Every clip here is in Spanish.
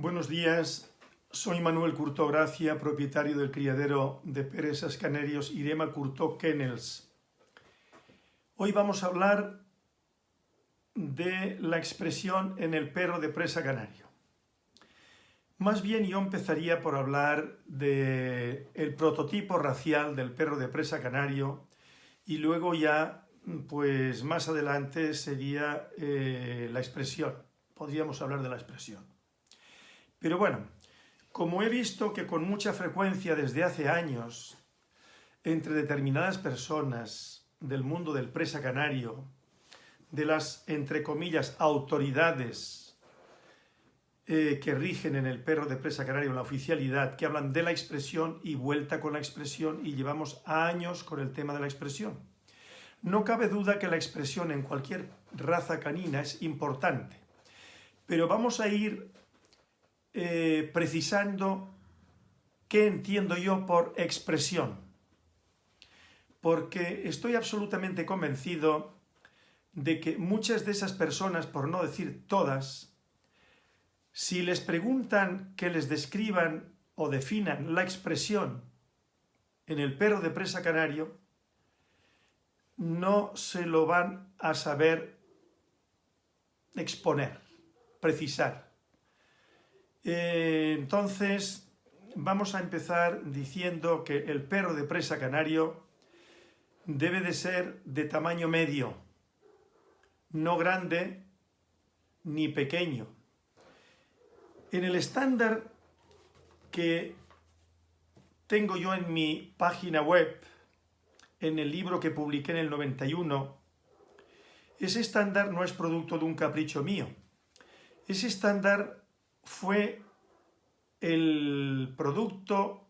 Buenos días, soy Manuel Curtó Gracia, propietario del criadero de presas canarios Irema Curtó Kennels. Hoy vamos a hablar de la expresión en el perro de presa canario. Más bien yo empezaría por hablar del el prototipo racial del perro de presa canario y luego ya, pues más adelante sería eh, la expresión. Podríamos hablar de la expresión. Pero bueno, como he visto que con mucha frecuencia desde hace años, entre determinadas personas del mundo del presa canario, de las, entre comillas, autoridades eh, que rigen en el perro de presa canario, la oficialidad, que hablan de la expresión y vuelta con la expresión, y llevamos años con el tema de la expresión. No cabe duda que la expresión en cualquier raza canina es importante, pero vamos a ir eh, precisando qué entiendo yo por expresión, porque estoy absolutamente convencido de que muchas de esas personas, por no decir todas, si les preguntan que les describan o definan la expresión en el perro de presa canario, no se lo van a saber exponer, precisar. Eh, entonces, vamos a empezar diciendo que el perro de presa canario debe de ser de tamaño medio, no grande ni pequeño. En el estándar que tengo yo en mi página web, en el libro que publiqué en el 91, ese estándar no es producto de un capricho mío. Ese estándar fue el producto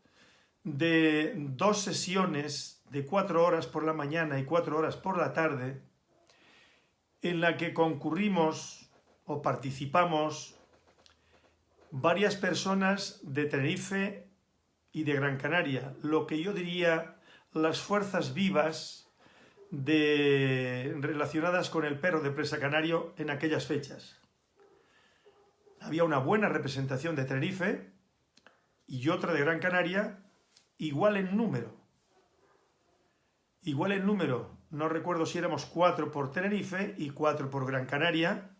de dos sesiones de cuatro horas por la mañana y cuatro horas por la tarde, en la que concurrimos o participamos varias personas de Tenerife y de Gran Canaria, lo que yo diría las fuerzas vivas relacionadas con el perro de presa canario en aquellas fechas había una buena representación de Tenerife y otra de Gran Canaria, igual en número. Igual en número, no recuerdo si éramos cuatro por Tenerife y cuatro por Gran Canaria.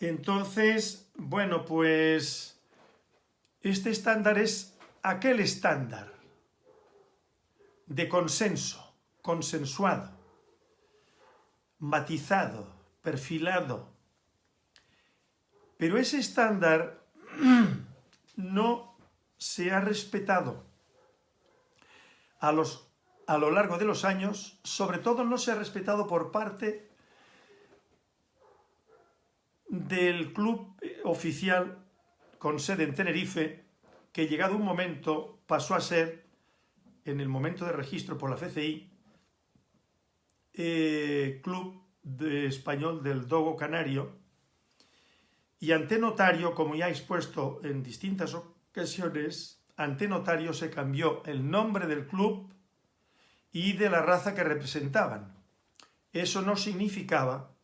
Entonces, bueno, pues este estándar es aquel estándar de consenso, consensuado, matizado, perfilado, pero ese estándar no se ha respetado. A, los, a lo largo de los años, sobre todo no se ha respetado por parte del club oficial con sede en Tenerife, que llegado un momento pasó a ser, en el momento de registro por la FCI, eh, Club de Español del Dogo Canario, y ante notario, como ya he expuesto en distintas ocasiones, ante notario se cambió el nombre del club y de la raza que representaban. Eso no significaba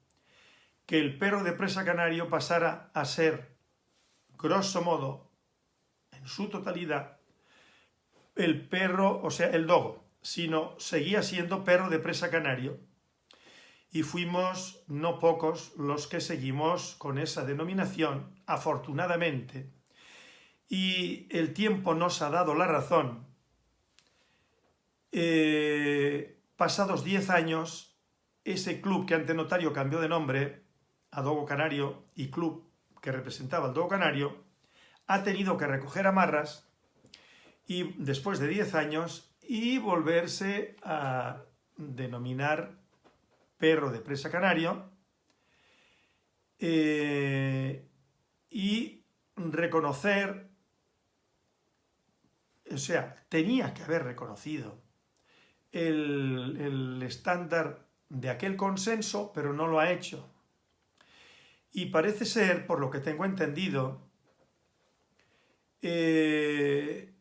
que el perro de presa canario pasara a ser, grosso modo, en su totalidad, el perro, o sea, el dogo, sino seguía siendo perro de presa canario, y fuimos no pocos los que seguimos con esa denominación, afortunadamente, y el tiempo nos ha dado la razón. Eh, pasados 10 años, ese club que ante notario cambió de nombre a Dogo Canario y club que representaba al Dogo Canario, ha tenido que recoger amarras y después de 10 años y volverse a denominar perro de presa canario, eh, y reconocer, o sea, tenía que haber reconocido el, el estándar de aquel consenso, pero no lo ha hecho. Y parece ser, por lo que tengo entendido, eh,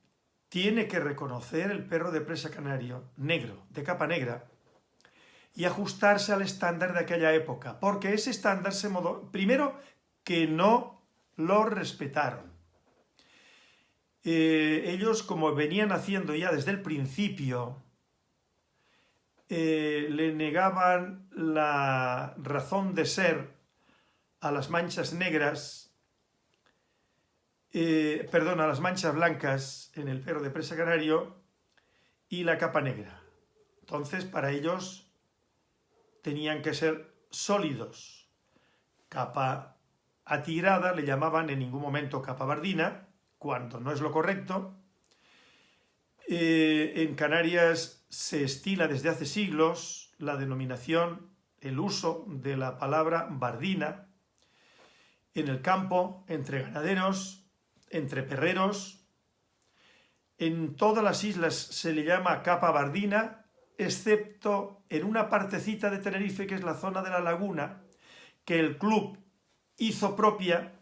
tiene que reconocer el perro de presa canario negro, de capa negra, y ajustarse al estándar de aquella época, porque ese estándar se modó, primero, que no lo respetaron. Eh, ellos, como venían haciendo ya desde el principio, eh, le negaban la razón de ser a las manchas negras, eh, perdón, a las manchas blancas en el perro de presa canario y la capa negra. Entonces, para ellos tenían que ser sólidos. Capa atigrada le llamaban en ningún momento capa bardina, cuando no es lo correcto. Eh, en Canarias se estila desde hace siglos la denominación, el uso de la palabra bardina en el campo, entre ganaderos, entre perreros. En todas las islas se le llama capa bardina, excepto en una partecita de Tenerife, que es la zona de la laguna, que el club hizo propia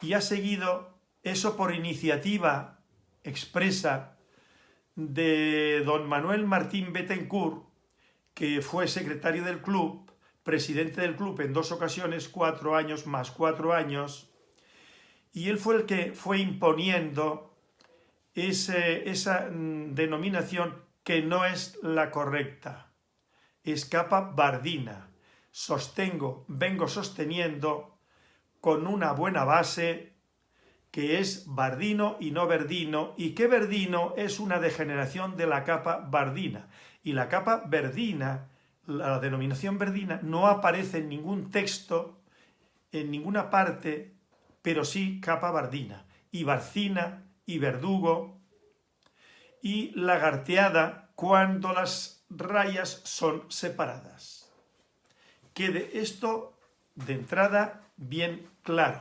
y ha seguido eso por iniciativa expresa de don Manuel Martín Bettencourt, que fue secretario del club, presidente del club en dos ocasiones, cuatro años más cuatro años, y él fue el que fue imponiendo esa mm, denominación que no es la correcta. Es capa bardina. Sostengo, vengo sosteniendo con una buena base que es bardino y no verdino, y que verdino es una degeneración de la capa bardina. Y la capa verdina, la denominación verdina, no aparece en ningún texto, en ninguna parte, pero sí capa bardina. Y barcina, y verdugo, y lagarteada cuando las rayas son separadas. Quede esto de entrada bien claro.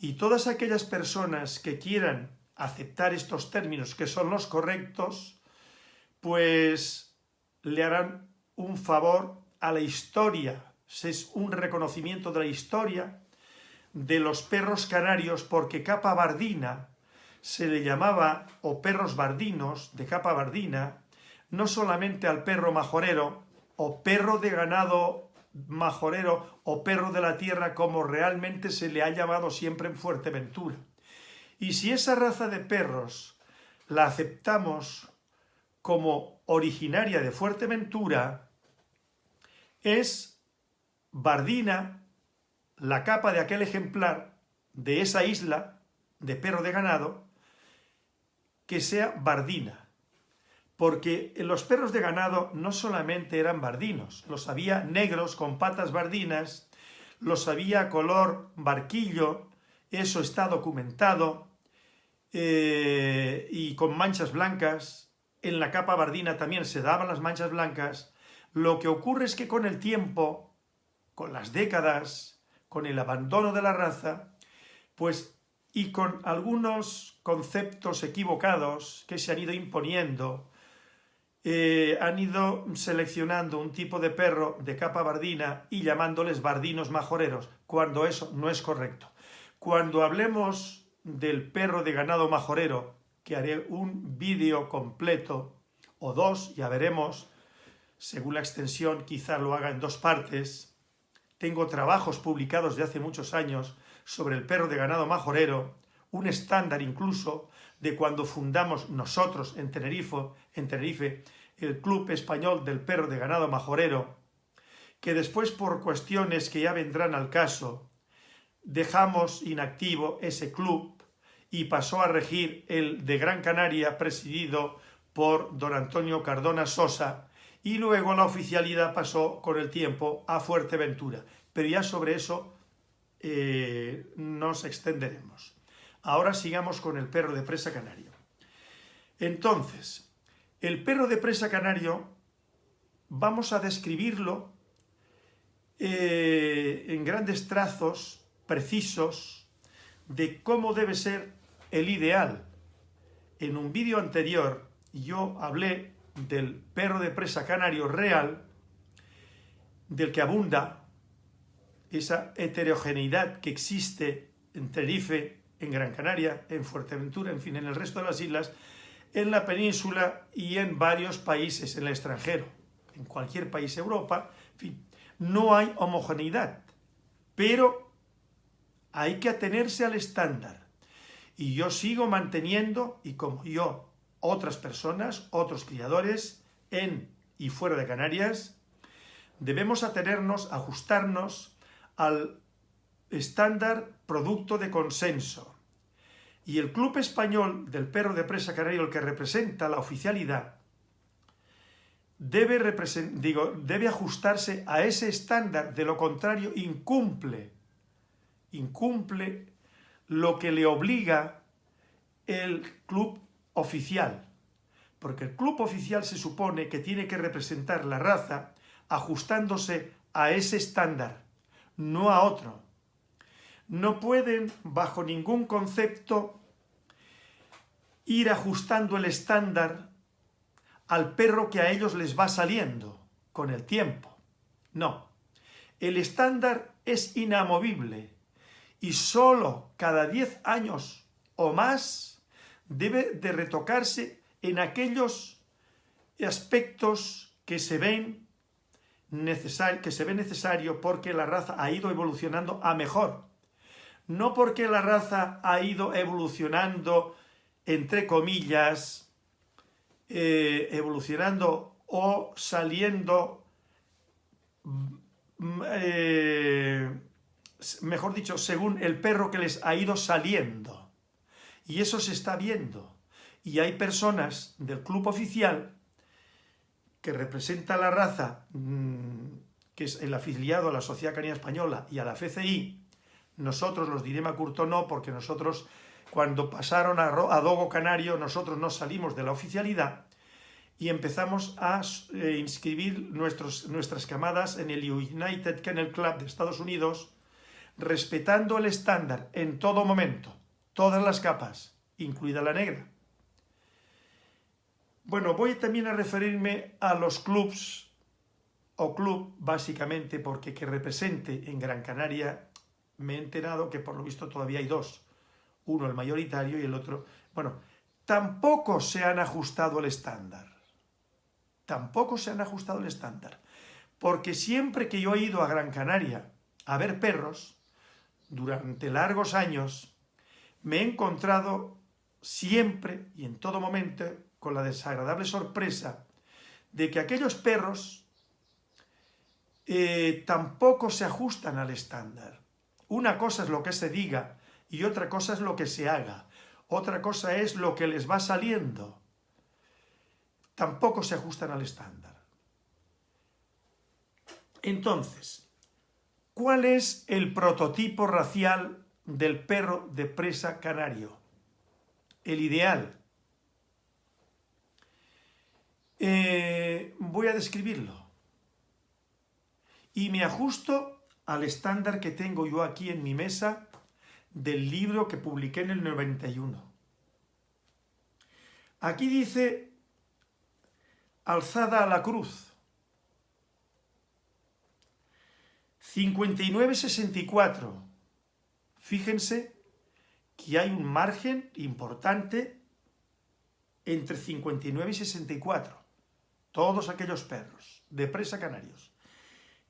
Y todas aquellas personas que quieran aceptar estos términos que son los correctos, pues le harán un favor a la historia, es un reconocimiento de la historia de los perros canarios porque capa bardina se le llamaba, o perros bardinos de capa bardina, no solamente al perro majorero o perro de ganado majorero o perro de la tierra como realmente se le ha llamado siempre en Fuerteventura. Y si esa raza de perros la aceptamos como originaria de Fuerteventura, es bardina, la capa de aquel ejemplar de esa isla de perro de ganado, que sea bardina. Porque los perros de ganado no solamente eran bardinos, los había negros con patas bardinas, los había color barquillo, eso está documentado, eh, y con manchas blancas, en la capa bardina también se daban las manchas blancas, lo que ocurre es que con el tiempo, con las décadas, con el abandono de la raza, pues y con algunos conceptos equivocados que se han ido imponiendo, eh, han ido seleccionando un tipo de perro de capa bardina y llamándoles bardinos majoreros, cuando eso no es correcto. Cuando hablemos del perro de ganado majorero, que haré un vídeo completo o dos, ya veremos, según la extensión quizá lo haga en dos partes. Tengo trabajos publicados de hace muchos años sobre el perro de ganado majorero, un estándar incluso de cuando fundamos nosotros en Tenerife, en Tenerife el Club Español del Perro de Ganado Majorero, que después por cuestiones que ya vendrán al caso, dejamos inactivo ese club y pasó a regir el de Gran Canaria presidido por don Antonio Cardona Sosa y luego la oficialidad pasó con el tiempo a Fuerteventura. Pero ya sobre eso eh, nos extenderemos. Ahora sigamos con el perro de presa canario. Entonces, el perro de presa canario vamos a describirlo eh, en grandes trazos precisos de cómo debe ser el ideal. En un vídeo anterior yo hablé del perro de presa canario real, del que abunda esa heterogeneidad que existe en Tenerife en Gran Canaria, en Fuerteventura, en fin, en el resto de las islas, en la península y en varios países en el extranjero, en cualquier país de Europa, en fin, no hay homogeneidad, pero hay que atenerse al estándar. Y yo sigo manteniendo, y como yo, otras personas, otros criadores, en y fuera de Canarias, debemos atenernos, ajustarnos al estándar producto de consenso. Y el Club Español del Perro de Presa Canario, el que representa la oficialidad, debe, digo, debe ajustarse a ese estándar, de lo contrario incumple, incumple lo que le obliga el club oficial. Porque el club oficial se supone que tiene que representar la raza ajustándose a ese estándar, no a otro. No pueden, bajo ningún concepto, ir ajustando el estándar al perro que a ellos les va saliendo con el tiempo. No, el estándar es inamovible y solo cada 10 años o más debe de retocarse en aquellos aspectos que se ven necesario, que se ve necesario porque la raza ha ido evolucionando a mejor. No porque la raza ha ido evolucionando, entre comillas, eh, evolucionando o saliendo, mm, eh, mejor dicho, según el perro que les ha ido saliendo. Y eso se está viendo. Y hay personas del club oficial que representa la raza, mm, que es el afiliado a la Sociedad Canina Española y a la FCI, nosotros los Direma Curto no, porque nosotros cuando pasaron a, Dogo Canario, nosotros nos salimos de la oficialidad y empezamos a eh, inscribir nuestros, nuestras camadas en el United Kennel Club de Estados Unidos, respetando el estándar en todo momento, todas las capas, incluida la negra. Bueno, voy también a referirme a los clubs, o club básicamente porque que represente en Gran Canaria, me he enterado que por lo visto todavía hay dos, uno el mayoritario y el otro... Bueno, tampoco se han ajustado el estándar. Tampoco se han ajustado el estándar. Porque siempre que yo he ido a Gran Canaria a ver perros, durante largos años, me he encontrado siempre y en todo momento con la desagradable sorpresa de que aquellos perros eh, tampoco se ajustan al estándar. Una cosa es lo que se diga y otra cosa es lo que se haga. Otra cosa es lo que les va saliendo. Tampoco se ajustan al estándar. Entonces, ¿cuál es el prototipo racial del perro de presa canario? El ideal. Eh, voy a describirlo. Y me ajusto al estándar que tengo yo aquí en mi mesa del libro que publiqué en el 91. Aquí dice alzada a la cruz. 59-64. Fíjense que hay un margen importante entre 59 y 64. Todos aquellos perros de presa canarios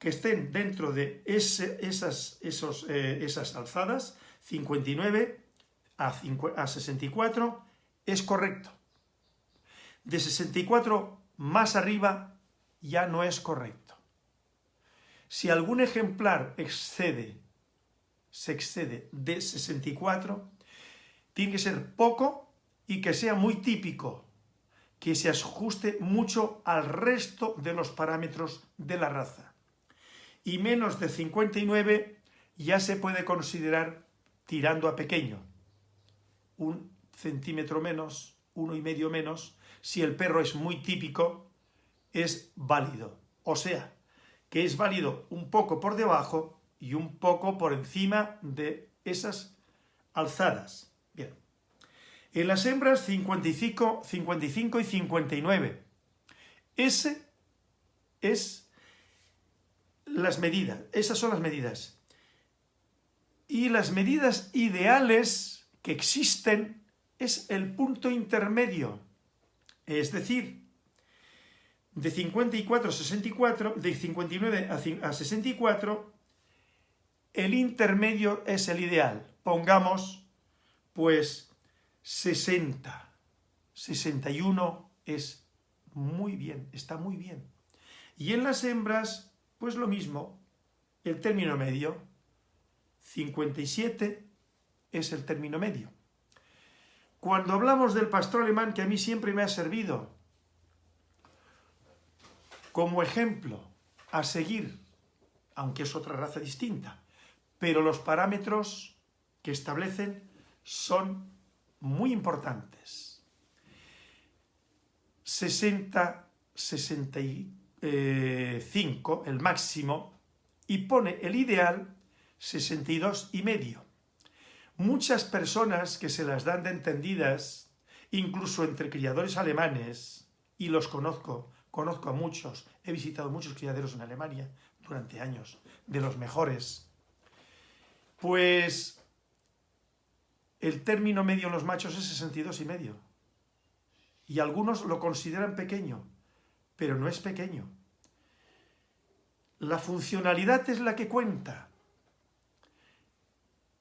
que estén dentro de esas, esos, eh, esas alzadas 59 a, 64 es correcto. De 64 más arriba ya no es correcto. Si algún ejemplar excede, se excede de 64, tiene que ser poco y que sea muy típico, que se ajuste mucho al resto de los parámetros de la raza. Y menos de 59 ya se puede considerar tirando a pequeño, un centímetro menos, uno y medio menos, si el perro es muy típico, es válido. O sea, que es válido un poco por debajo y un poco por encima de esas alzadas. En las hembras 55, 55 y 59. Ese es las medidas, esas son las medidas y las medidas ideales que existen es el punto intermedio, es decir, de 54 a 64, de 59 a 64, el intermedio es el ideal. Pongamos, pues, 60. 61 es muy bien, está muy bien. Y en las hembras, pues lo mismo, el término medio, 57 es el término medio. Cuando hablamos del pastor alemán, que a mí siempre me ha servido como ejemplo a seguir, aunque es otra raza distinta, pero los parámetros que establecen son muy importantes. 60, 65, el máximo, y pone el ideal 62 y medio. Muchas personas que se las dan de entendidas, incluso entre criadores alemanes, y los conozco, conozco a muchos, he visitado muchos criaderos en Alemania durante años, de los mejores, pues el término medio en los machos es 62 y medio. Y algunos lo consideran pequeño, pero no es pequeño. La funcionalidad es la que cuenta.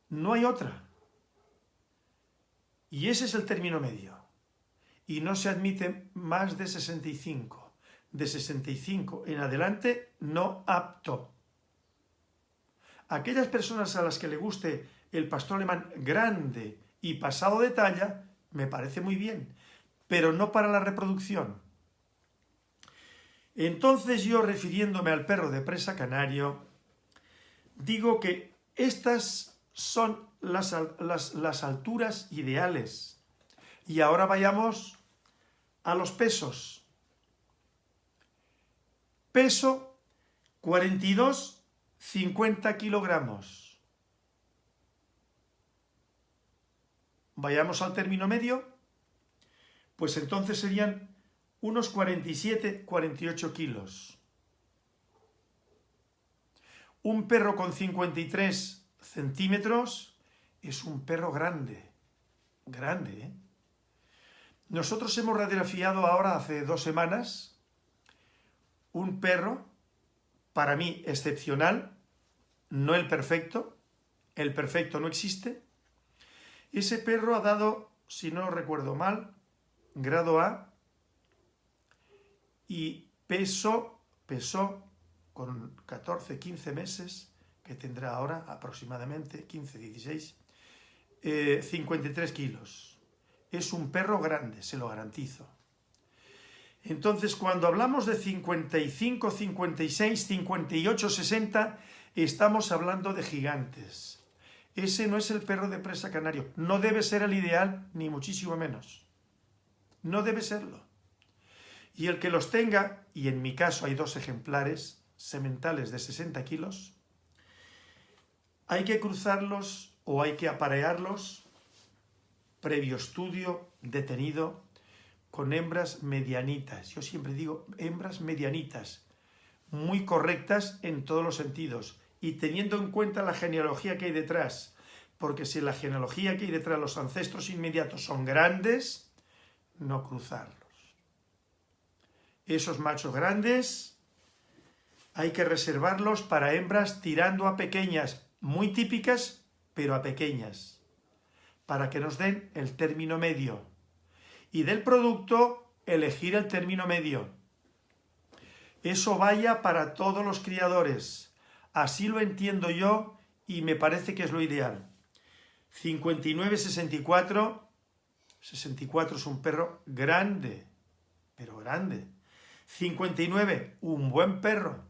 No hay otra. Y ese es el término medio. Y no se admite más de 65. De 65 en adelante, no apto. Aquellas personas a las que le guste el pastor alemán grande y pasado de talla, me parece muy bien, pero no para la reproducción. Entonces yo, refiriéndome al perro de presa canario, digo que estas son las, las, alturas ideales. Y ahora vayamos a los pesos. Peso 42, 50 kilogramos. Vayamos al término medio, pues entonces serían unos 47, 48 kilos. Un perro con 53 centímetros es un perro grande, grande. ¿eh? Nosotros hemos radiografiado ahora, hace dos semanas, un perro, para mí excepcional, no el perfecto, el perfecto no existe. Ese perro ha dado, si no recuerdo mal, grado A y peso, pesó con 14, 15 meses, que tendrá ahora aproximadamente 15, 16, 53 kilos. Es un perro grande, se lo garantizo. Entonces, cuando hablamos de 55, 56, 58, 60, estamos hablando de gigantes. Ese no es el perro de presa canario. No debe ser el ideal, ni muchísimo menos. No debe serlo. Y el que los tenga, y en mi caso hay dos ejemplares sementales de 60 kilos, hay que cruzarlos o hay que aparearlos previo estudio detenido con hembras medianitas. Yo siempre digo hembras medianitas, muy correctas en todos los sentidos y teniendo en cuenta la genealogía que hay detrás, porque si la genealogía que hay detrás, los ancestros inmediatos son grandes, no cruzarlos. Esos machos grandes hay que reservarlos para hembras tirando a pequeñas, muy típicas, pero a pequeñas, para que nos den el término medio. Y del producto, elegir el término medio. Eso vaya para todos los criadores. Así lo entiendo yo y me parece que es lo ideal. 59-64, 64 es un perro grande, pero grande. 59, un buen perro.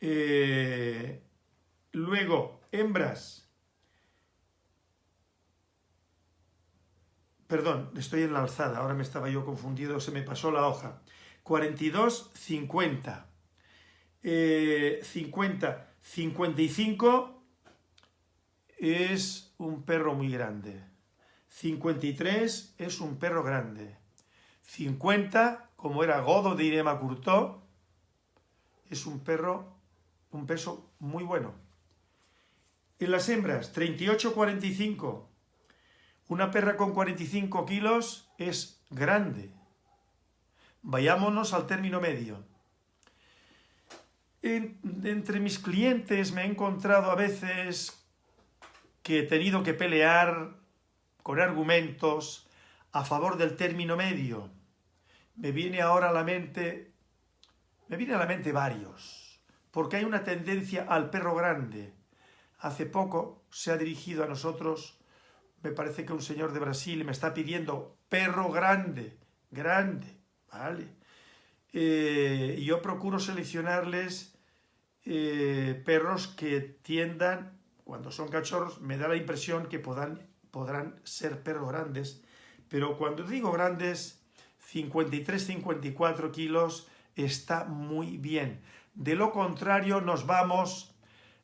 Eh, Luego, hembras. Perdón, estoy en la alzada, ahora me estaba yo confundido, se me pasó la hoja. 42, 50. 50, 55 es un perro muy grande. 53 es un perro grande. 50, como era Godo de Irema Curtó, es un perro, un peso muy bueno. En las hembras, 38-45. Una perra con 45 kilos es grande. Vayámonos al término medio. Entre mis clientes me he encontrado a veces que he tenido que pelear con argumentos a favor del término medio. Me viene ahora a la mente, me viene a la mente varios, porque hay una tendencia al perro grande. Hace poco se ha dirigido a nosotros, me parece que un señor de Brasil me está pidiendo perro grande, grande, ¿vale? Eh, yo procuro seleccionarles eh, perros que tiendan, cuando son cachorros, me da la impresión que podrán, ser perros grandes, pero cuando digo grandes, 53-54 kilos está muy bien. De lo contrario, nos vamos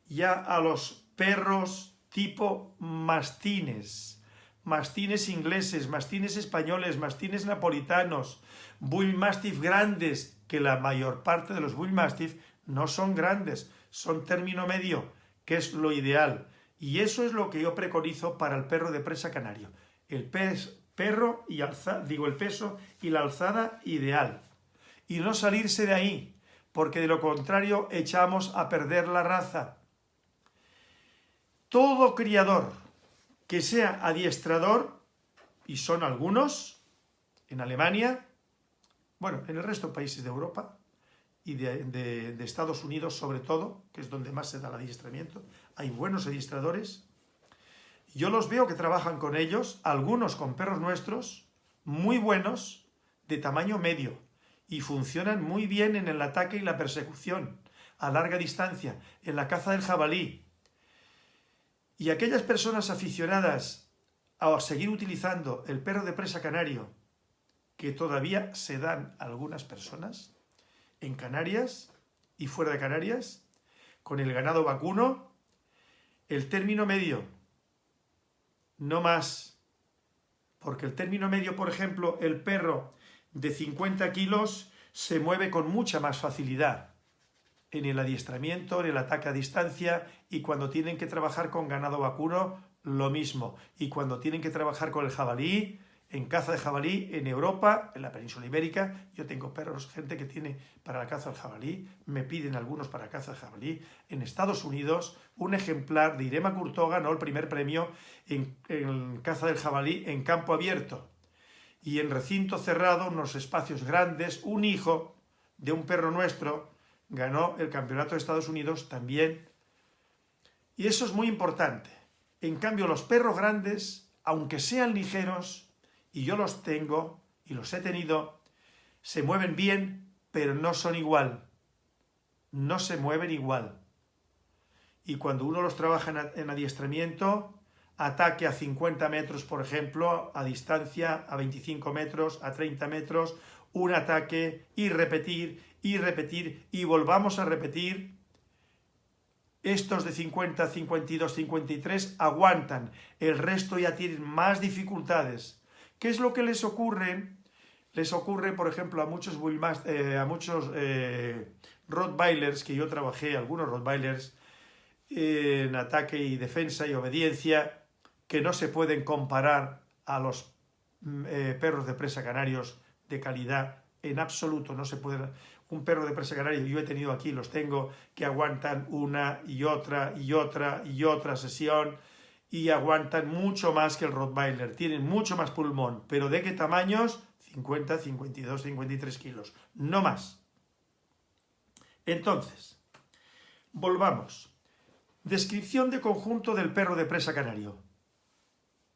ya a los perros tipo mastines, mastines ingleses, mastines españoles, mastines napolitanos, bull mastiff grandes, que la mayor parte de los bull mastiff no son grandes, son término medio, que es lo ideal. Y eso es lo que yo preconizo para el perro de presa canario. El pez, perro y alza, digo el peso y la alzada ideal. Y no salirse de ahí, porque de lo contrario echamos a perder la raza. Todo criador que sea adiestrador, y son algunos, en Alemania, bueno, en el resto de países de Europa, y de, Estados Unidos sobre todo, que es donde más se da el adiestramiento. Hay buenos adiestradores. Yo los veo que trabajan con ellos, algunos con perros nuestros, muy buenos, de tamaño medio, y funcionan muy bien en el ataque y la persecución, a larga distancia, en la caza del jabalí. Y aquellas personas aficionadas a seguir utilizando el perro de presa canario, que todavía se dan algunas personas, en Canarias y fuera de Canarias, con el ganado vacuno, el término medio, no más, porque el término medio, por ejemplo, el perro de 50 kilos se mueve con mucha más facilidad en el adiestramiento, en el ataque a distancia y cuando tienen que trabajar con ganado vacuno, lo mismo. Y cuando tienen que trabajar con el jabalí, en caza de jabalí en Europa, en la península ibérica. Yo tengo perros, gente que tiene para la caza del jabalí, me piden algunos para caza de jabalí. En Estados Unidos, un ejemplar de Irema Curto ganó el primer premio en, en caza del jabalí en campo abierto. Y en recinto cerrado, unos espacios grandes, un hijo de un perro nuestro ganó el campeonato de Estados Unidos también. Y eso es muy importante. En cambio, los perros grandes, aunque sean ligeros, y yo los tengo y los he tenido, se mueven bien, pero no son igual. No se mueven igual. Y cuando uno los trabaja en adiestramiento, ataque a 50 metros, por ejemplo, a distancia, a 25 metros, a 30 metros, un ataque y repetir y repetir y volvamos a repetir. Estos de 50, 52, 53 aguantan, el resto ya tienen más dificultades. ¿Qué es lo que les ocurre? Les ocurre, por ejemplo, a muchos, eh, a muchos eh, Rottweilers, que yo trabajé, algunos Rottweilers, en ataque y defensa y obediencia, que no se pueden comparar a los mm, eh, perros de presa canarios de calidad en absoluto, no se puede... Un perro de presa canario, yo he tenido aquí, los tengo, que aguantan una y otra y otra y otra sesión, y aguantan mucho más que el Rottweiler, tienen mucho más pulmón, pero ¿de qué tamaños? 50, 52, 53 kilos, no más. Entonces, volvamos. Descripción de conjunto del perro de presa canario.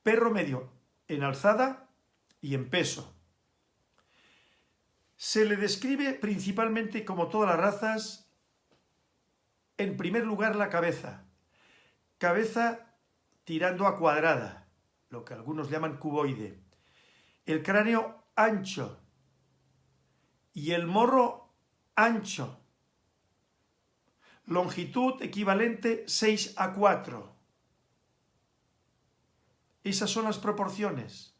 Perro medio en alzada y en peso. Se le describe principalmente, como todas las razas, en primer lugar la cabeza. Cabeza tirando a cuadrada, lo que algunos llaman cuboide. El cráneo ancho y el morro ancho. Longitud equivalente 6 a 4. Esas son las proporciones.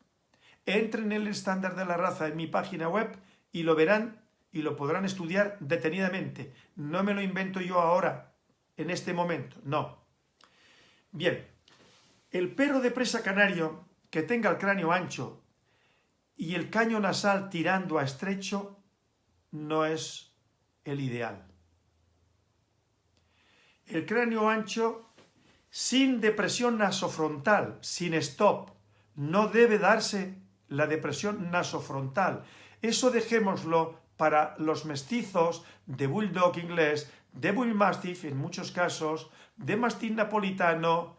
Entren en el estándar de la raza en mi página web y lo verán y lo podrán estudiar detenidamente. No me lo invento yo ahora, en este momento, no. Bien, el perro de presa canario que tenga el cráneo ancho y el caño nasal tirando a estrecho no es el ideal. el cráneo ancho sin depresión nasofrontal, sin stop. No debe darse la depresión nasofrontal. Eso dejémoslo para los mestizos de bulldog inglés, de bull mastiff en muchos casos, de mastín napolitano,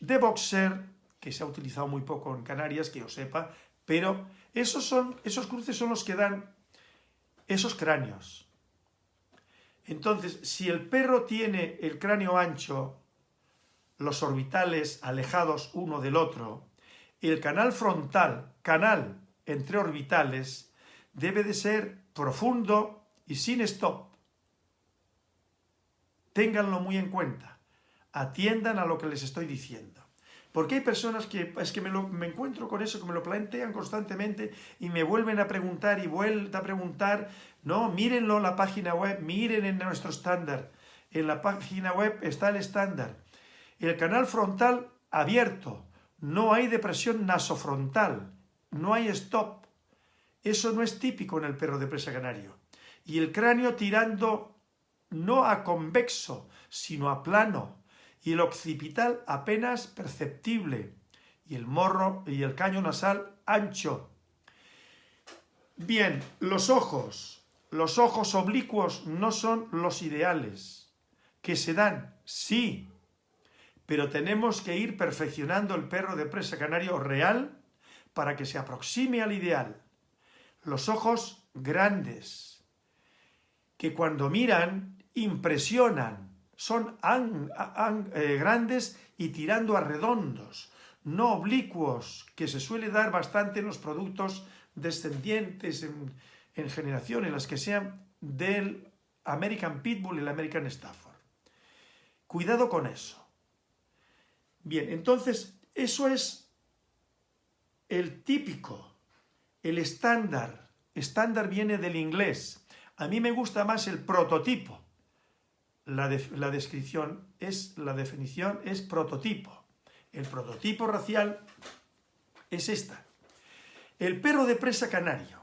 de boxer, que se ha utilizado muy poco en Canarias, que yo sepa, pero esos, son, esos cruces son los que dan esos cráneos. Entonces, si el perro tiene el cráneo ancho, los orbitales alejados uno del otro, el canal frontal, canal entre orbitales, debe de ser profundo y sin stop. Ténganlo muy en cuenta. Atiendan a lo que les estoy diciendo. Porque hay personas que es que me, encuentro con eso, que me lo plantean constantemente y me vuelven a preguntar y vuelven a preguntar. No, mírenlo en la página web, miren en nuestro estándar. En la página web está el estándar. El canal frontal abierto. No hay depresión nasofrontal. No hay stop. Eso no es típico en el perro de presa canario. Y el cráneo tirando no a convexo, sino a plano, y el occipital apenas perceptible, y el morro y el caño nasal ancho. Bien, los ojos. Los ojos oblicuos no son los ideales. ¿Que se dan? Sí. Pero tenemos que ir perfeccionando el perro de presa canario real para que se aproxime al ideal. Los ojos grandes, que cuando miran impresionan, son eh, grandes y tirando a redondos, no oblicuos, que se suele dar bastante en los productos descendientes en, en generaciones, las que sean del American Pitbull y el American Stafford. Cuidado con eso. Bien, entonces, eso es el típico, el estándar. Estándar viene del inglés. A mí me gusta más el prototipo la, descripción es, la definición es prototipo. El prototipo racial es esta. El perro de presa canario,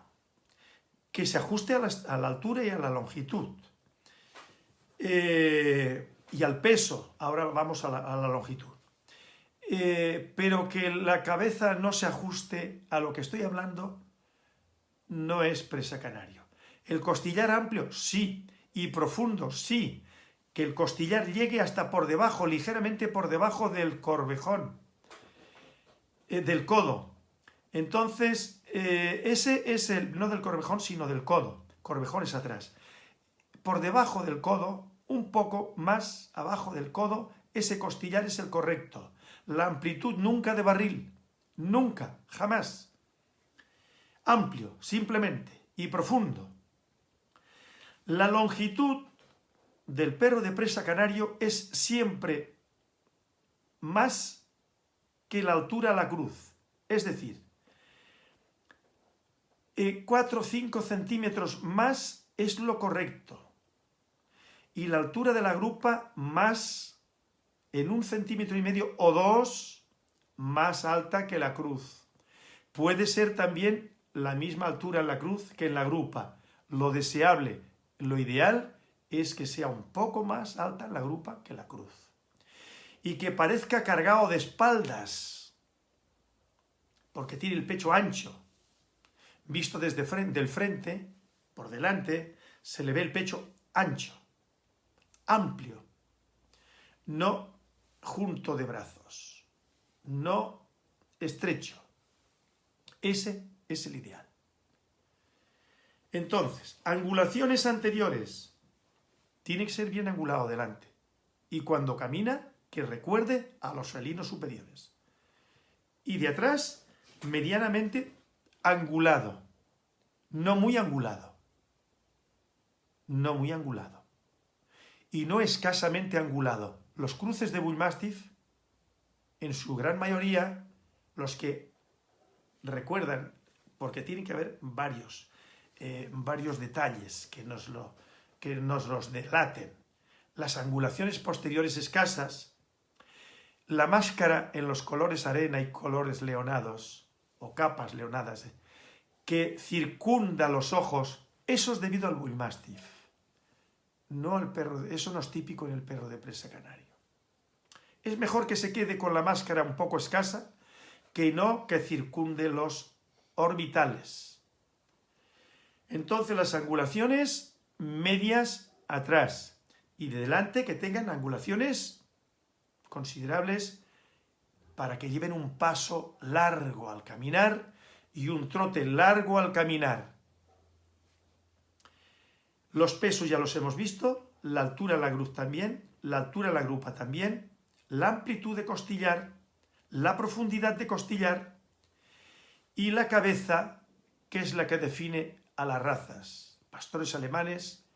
que se ajuste a la, altura y a la longitud. Eh, y al peso, ahora vamos a la, longitud. Eh, pero que la cabeza no se ajuste a lo que estoy hablando, no es presa canario. El costillar amplio, sí, y profundo, sí, que el costillar llegue hasta por debajo, ligeramente por debajo del corvejón, eh, del codo. Entonces, eh, ese es el, no del corvejón, sino del codo. Corvejón es atrás. Por debajo del codo, un poco más abajo del codo, ese costillar es el correcto. La amplitud nunca de barril, nunca, jamás. Amplio, simplemente, y profundo. La longitud del perro de presa canario es siempre más que la altura a la cruz. Es decir, 4 o 5 centímetros más es lo correcto. Y la altura de la grupa más en un centímetro y medio o dos más alta que la cruz. Puede ser también la misma altura en la cruz que en la grupa. Lo deseable, lo ideal es que sea un poco más alta la grupa que la cruz. Y que parezca cargado de espaldas, porque tiene el pecho ancho. Visto desde del frente, por delante, se le ve el pecho ancho, amplio, no junto de brazos, no estrecho. Ese es el ideal. Entonces, angulaciones anteriores tiene que ser bien angulado delante. Y cuando camina, que recuerde a los felinos superiores. Y de atrás, medianamente angulado. No muy angulado. No muy angulado. Y no escasamente angulado. Los cruces de Bullmastiff, en su gran mayoría, los que recuerdan, porque tienen que haber varios, eh, varios detalles que nos lo, que nos los delaten, las angulaciones posteriores escasas, la máscara en los colores arena y colores leonados, o capas leonadas, eh, que circunda los ojos, eso es debido al bullmastiff. no al perro, eso no es típico en el perro de presa canario. Es mejor que se quede con la máscara un poco escasa que no que circunde los orbitales. Entonces las angulaciones medias atrás y de delante que tengan angulaciones considerables para que lleven un paso largo al caminar y un trote largo al caminar. Los pesos ya los hemos visto, la altura de la grupa también, la altura de la grupa también, la amplitud de costillar, la profundidad de costillar y la cabeza, que es la que define a las razas. Pastores alemanes,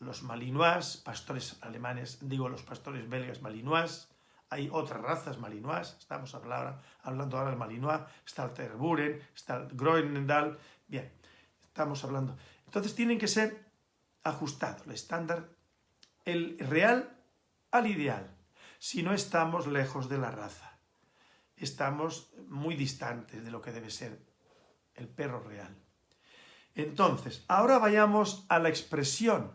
los malinois, pastores alemanes, digo los pastores belgas malinois, hay otras razas malinois, estamos hablando, ahora del malinois, está el Terburen, está el Groenendal, bien, estamos hablando. Entonces tienen que ser ajustados, el estándar, el real al ideal, si no estamos lejos de la raza, estamos muy distantes de lo que debe ser el perro real. Entonces, ahora vayamos a la expresión,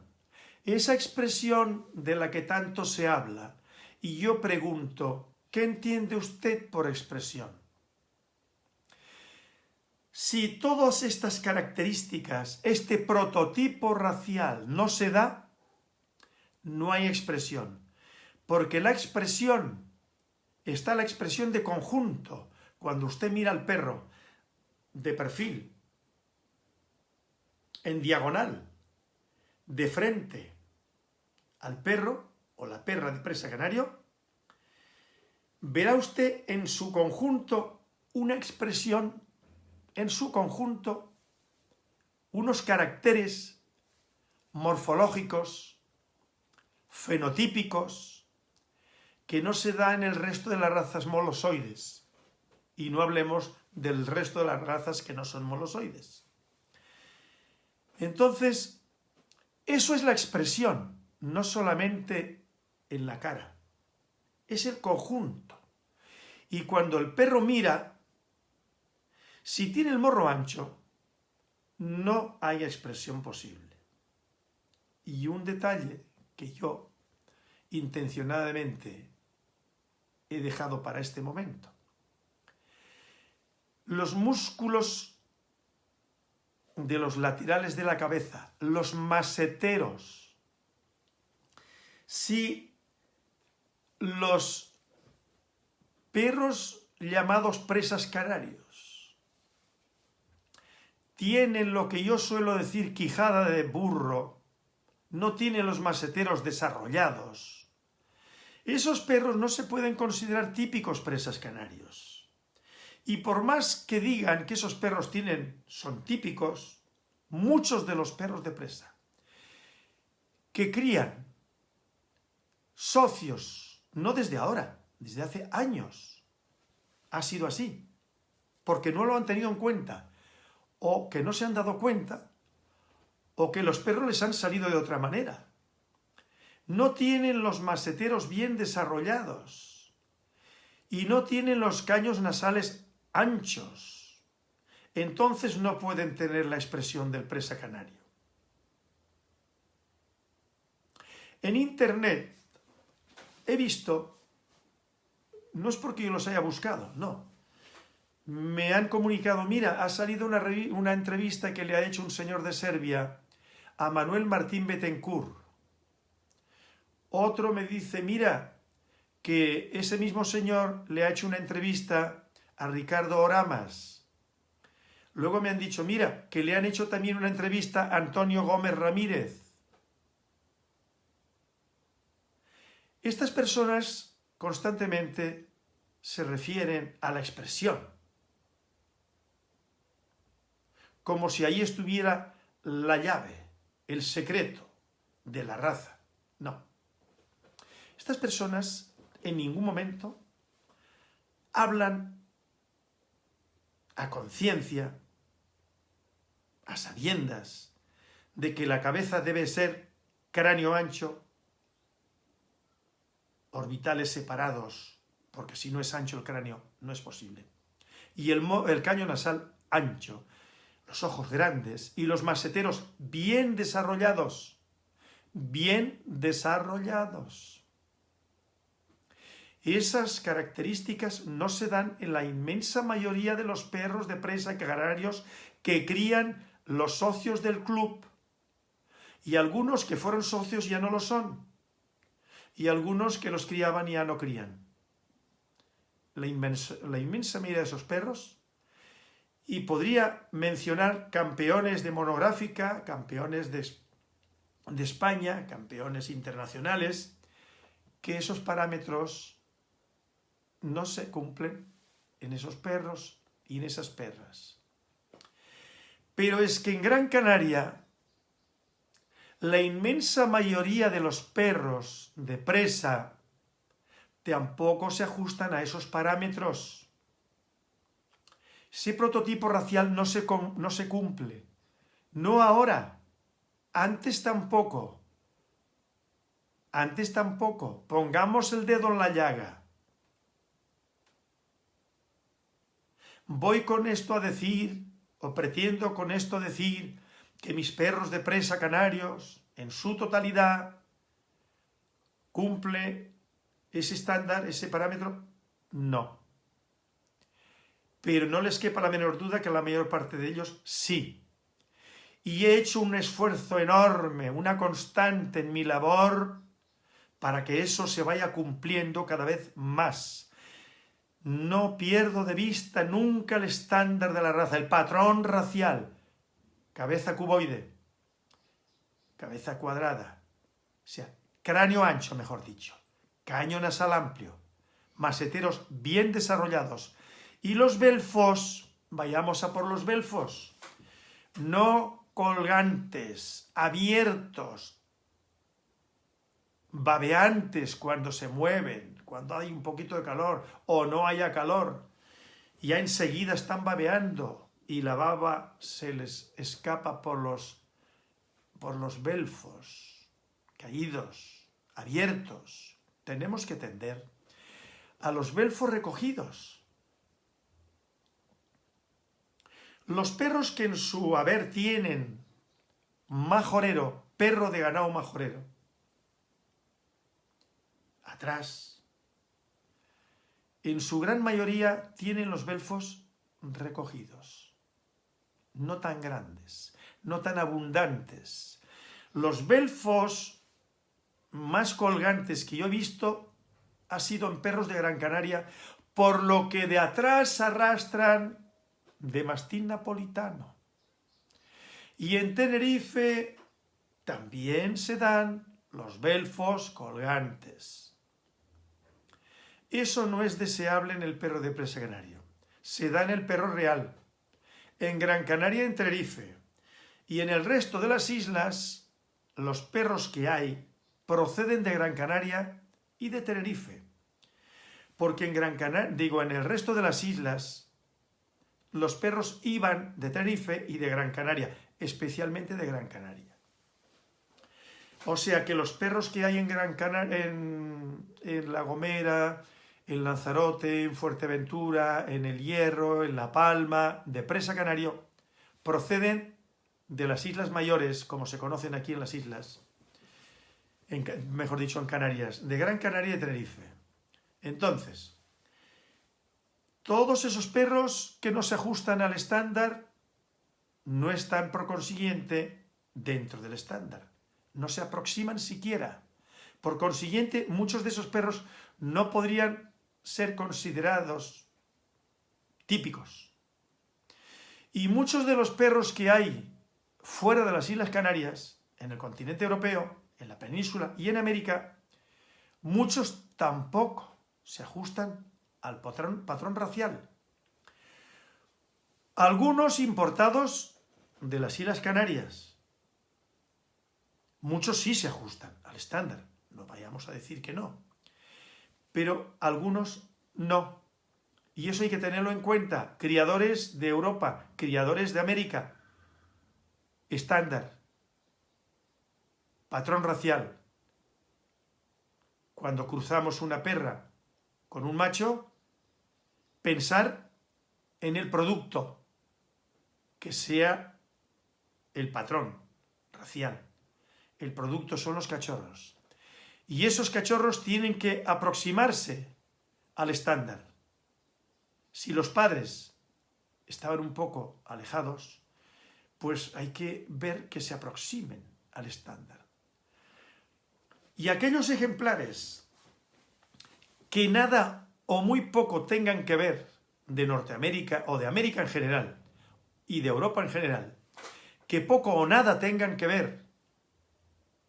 esa expresión de la que tanto se habla, y yo pregunto, ¿qué entiende usted por expresión? Si todas estas características, este prototipo racial no se da, no hay expresión. Porque la expresión, está la expresión de conjunto. Cuando usted mira al perro de perfil, en diagonal, de frente al perro, o la perra de presa canario, verá usted en su conjunto una expresión, en su conjunto, unos caracteres morfológicos, fenotípicos, que no se da en el resto de las razas molosoides. Y no hablemos del resto de las razas que no son molosoides. Entonces, eso es la expresión, no solamente en la cara. Es el conjunto. Y cuando el perro mira, si tiene el morro ancho, no hay expresión posible. Y un detalle que yo intencionadamente he dejado para este momento. Los músculos de los laterales de la cabeza, los maseteros, si los perros llamados presas canarios tienen lo que yo suelo decir quijada de burro, no tienen los maseteros desarrollados. Esos perros no se pueden considerar típicos presas canarios. Y por más que digan que esos perros tienen, son típicos, muchos de los perros de presa que crían socios no desde ahora, desde hace años. Ha sido así. Porque no lo han tenido en cuenta. O que no se han dado cuenta. O que los perros les han salido de otra manera. No tienen los maseteros bien desarrollados. Y no tienen los caños nasales anchos. Entonces no pueden tener la expresión del presa canario. En Internet he visto, no es porque yo los haya buscado, no. Me han comunicado, mira, ha salido una, entrevista que le ha hecho un señor de Serbia a Manuel Martín Betancourt. Otro me dice, mira, que ese mismo señor le ha hecho una entrevista a Ricardo Oramas. Luego me han dicho, mira, que le han hecho también una entrevista a Antonio Gómez Ramírez. Estas personas constantemente se refieren a la expresión, como si ahí estuviera la llave, el secreto de la raza. No. Estas personas en ningún momento hablan a conciencia, a sabiendas, de que la cabeza debe ser cráneo ancho orbitales separados, porque si no es ancho el cráneo, no es posible. Y el, caño nasal ancho, los ojos grandes y los maseteros bien desarrollados, bien desarrollados. Esas características no se dan en la inmensa mayoría de los perros de presa canarios que crían los socios del club. Y algunos que fueron socios ya no lo son. Y algunos que los criaban ya no crían. La inmensa, la inmensa mayoría de esos perros y podría mencionar campeones de monográfica, campeones de, de, España, campeones internacionales, que esos parámetros no se cumplen en esos perros y en esas perras. Pero es que en Gran Canaria la inmensa mayoría de los perros de presa tampoco se ajustan a esos parámetros. Ese prototipo racial no se, no se cumple. No ahora, antes tampoco. Antes tampoco. Pongamos el dedo en la llaga. Voy con esto a decir, o pretendo con esto decir, que mis perros de presa canarios, en su totalidad, cumple ese estándar, ese parámetro. No pero no les quepa la menor duda que la mayor parte de ellos sí. Y he hecho un esfuerzo enorme, una constante en mi labor para que eso se vaya cumpliendo cada vez más. No pierdo de vista nunca el estándar de la raza, el patrón racial. Cabeza cuboide, cabeza cuadrada, o sea, cráneo ancho, mejor dicho, caño nasal amplio, maseteros bien desarrollados, y los belfos, vayamos a por los belfos, no colgantes, abiertos, babeantes cuando se mueven, cuando hay un poquito de calor o no haya calor, ya enseguida están babeando y la baba se les escapa por los, por los belfos, caídos, abiertos. Tenemos que tender a los belfos recogidos, Los perros que en su haber tienen majorero, perro de ganado majorero, atrás, en su gran mayoría tienen los belfos recogidos, no tan grandes, no tan abundantes. Los belfos más colgantes que yo he visto ha sido en perros de Gran Canaria, por lo que de atrás arrastran de mastín napolitano. Y en Tenerife también se dan los belfos colgantes. Eso no es deseable en el perro de presa canario. Se da en el perro real, en Gran Canaria en Tenerife. Y en el resto de las islas, los perros que hay proceden de Gran Canaria y de Tenerife. Porque en Gran Canaria, digo, en el resto de las islas, los perros iban de Tenerife y de Gran Canaria, especialmente de Gran Canaria. O sea que los perros que hay en Gran Canaria, en, La Gomera, en Lanzarote, en Fuerteventura, en El Hierro, en La Palma, de Presa Canario, proceden de las Islas Mayores, como se conocen aquí en las islas, mejor dicho en Canarias, de Gran Canaria y Tenerife. Entonces, todos esos perros que no se ajustan al estándar no están por consiguiente dentro del estándar. No se aproximan siquiera. Por consiguiente, muchos de esos perros no podrían ser considerados típicos. Y muchos de los perros que hay fuera de las Islas Canarias, en el continente europeo, en la península y en América, muchos tampoco se ajustan al patrón, racial. Algunos importados de las Islas Canarias. Muchos sí se ajustan al estándar, no vayamos a decir que no. Pero algunos no. Y eso hay que tenerlo en cuenta. Criadores de Europa, criadores de América. Estándar. Patrón racial. Cuando cruzamos una perra con un macho, pensar en el producto, que sea el patrón racial. El producto son los cachorros. Y esos cachorros tienen que aproximarse al estándar. Si los padres estaban un poco alejados, pues hay que ver que se aproximen al estándar. Y aquellos ejemplares que nada o muy poco tengan que ver de Norteamérica o de América en general y de Europa en general, que poco o nada tengan que ver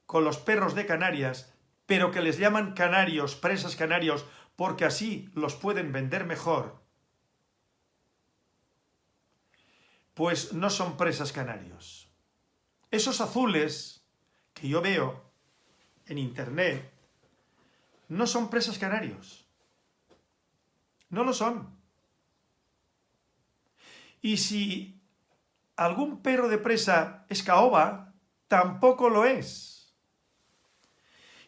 con los perros de Canarias, pero que les llaman canarios, presas canarios, porque así los pueden vender mejor, pues no son presas canarios. Esos azules que yo veo en internet no son presas canarios. No lo son. Y si algún perro de presa es caoba, tampoco lo es.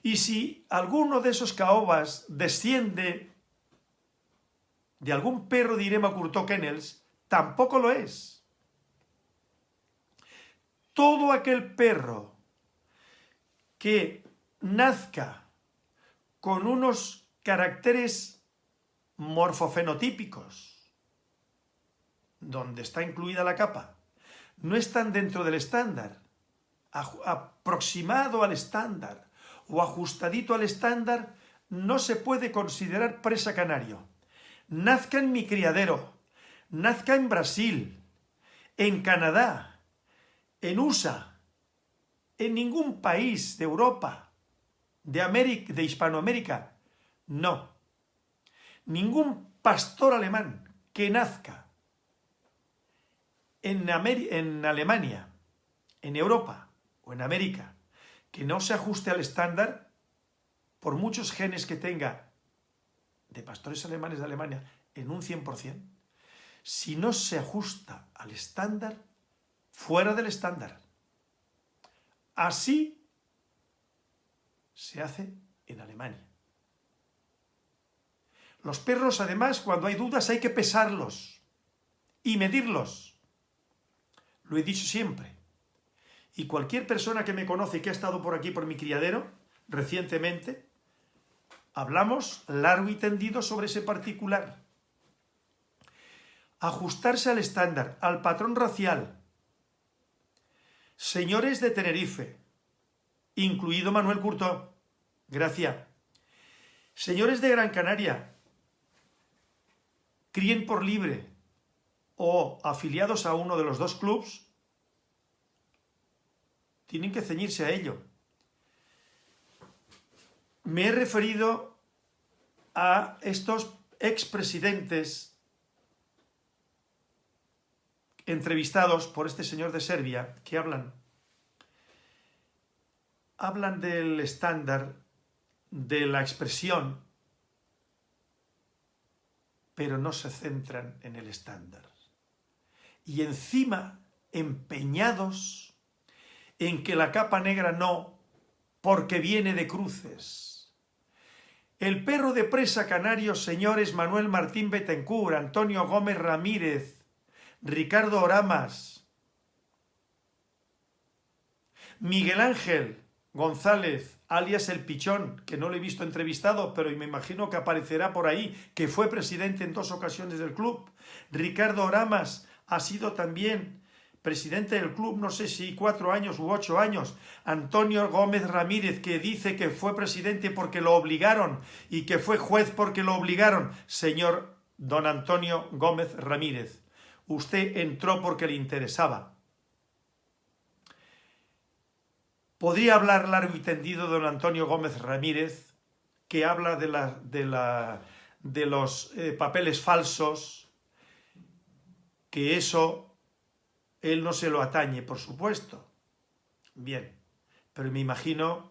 Y si alguno de esos caobas desciende de algún perro de Irema Curto Kennels, tampoco lo es. Todo aquel perro que nazca con unos caracteres morfofenotípicos, donde está incluida la capa, no están dentro del estándar, aproximado al estándar o ajustadito al estándar, no se puede considerar presa canario. Nazca en mi criadero, nazca en Brasil, en Canadá, en USA, en ningún país de Europa, de, América, de Hispanoamérica, no. Ningún pastor alemán que nazca en, Alemania, en Europa o en América, que no se ajuste al estándar, por muchos genes que tenga de pastores alemanes de Alemania, en un 100%, si no se ajusta al estándar, fuera del estándar. Así se hace en Alemania. Los perros, además, cuando hay dudas hay que pesarlos y medirlos. Lo he dicho siempre. Y cualquier persona que me conoce y que ha estado por aquí, por mi criadero, recientemente, hablamos largo y tendido sobre ese particular. Ajustarse al estándar, al patrón racial. Señores de Tenerife, incluido Manuel Curto, gracias. Señores de Gran Canaria, críen por libre, o afiliados a uno de los dos clubs, tienen que ceñirse a ello. Me he referido a estos expresidentes entrevistados por este señor de Serbia que hablan hablan del estándar de la expresión pero no se centran en el estándar y encima empeñados en que la capa negra no, porque viene de cruces. El perro de presa canario, señores Manuel Martín Betancourt, Antonio Gómez Ramírez, Ricardo Oramas, Miguel Ángel González, alias El Pichón, que no lo he visto entrevistado, pero me imagino que aparecerá por ahí, que fue presidente en dos ocasiones del club, Ricardo Oramas, ha sido también presidente del club, no sé si cuatro años u ocho años, Antonio Gómez Ramírez, que dice que fue presidente porque lo obligaron y que fue juez porque lo obligaron. Señor don Antonio Gómez Ramírez, usted entró porque le interesaba. Podría hablar largo y tendido don Antonio Gómez Ramírez, que habla de, la, de, la, de los eh, papeles falsos, que eso él no se lo atañe, por supuesto. Bien, pero me imagino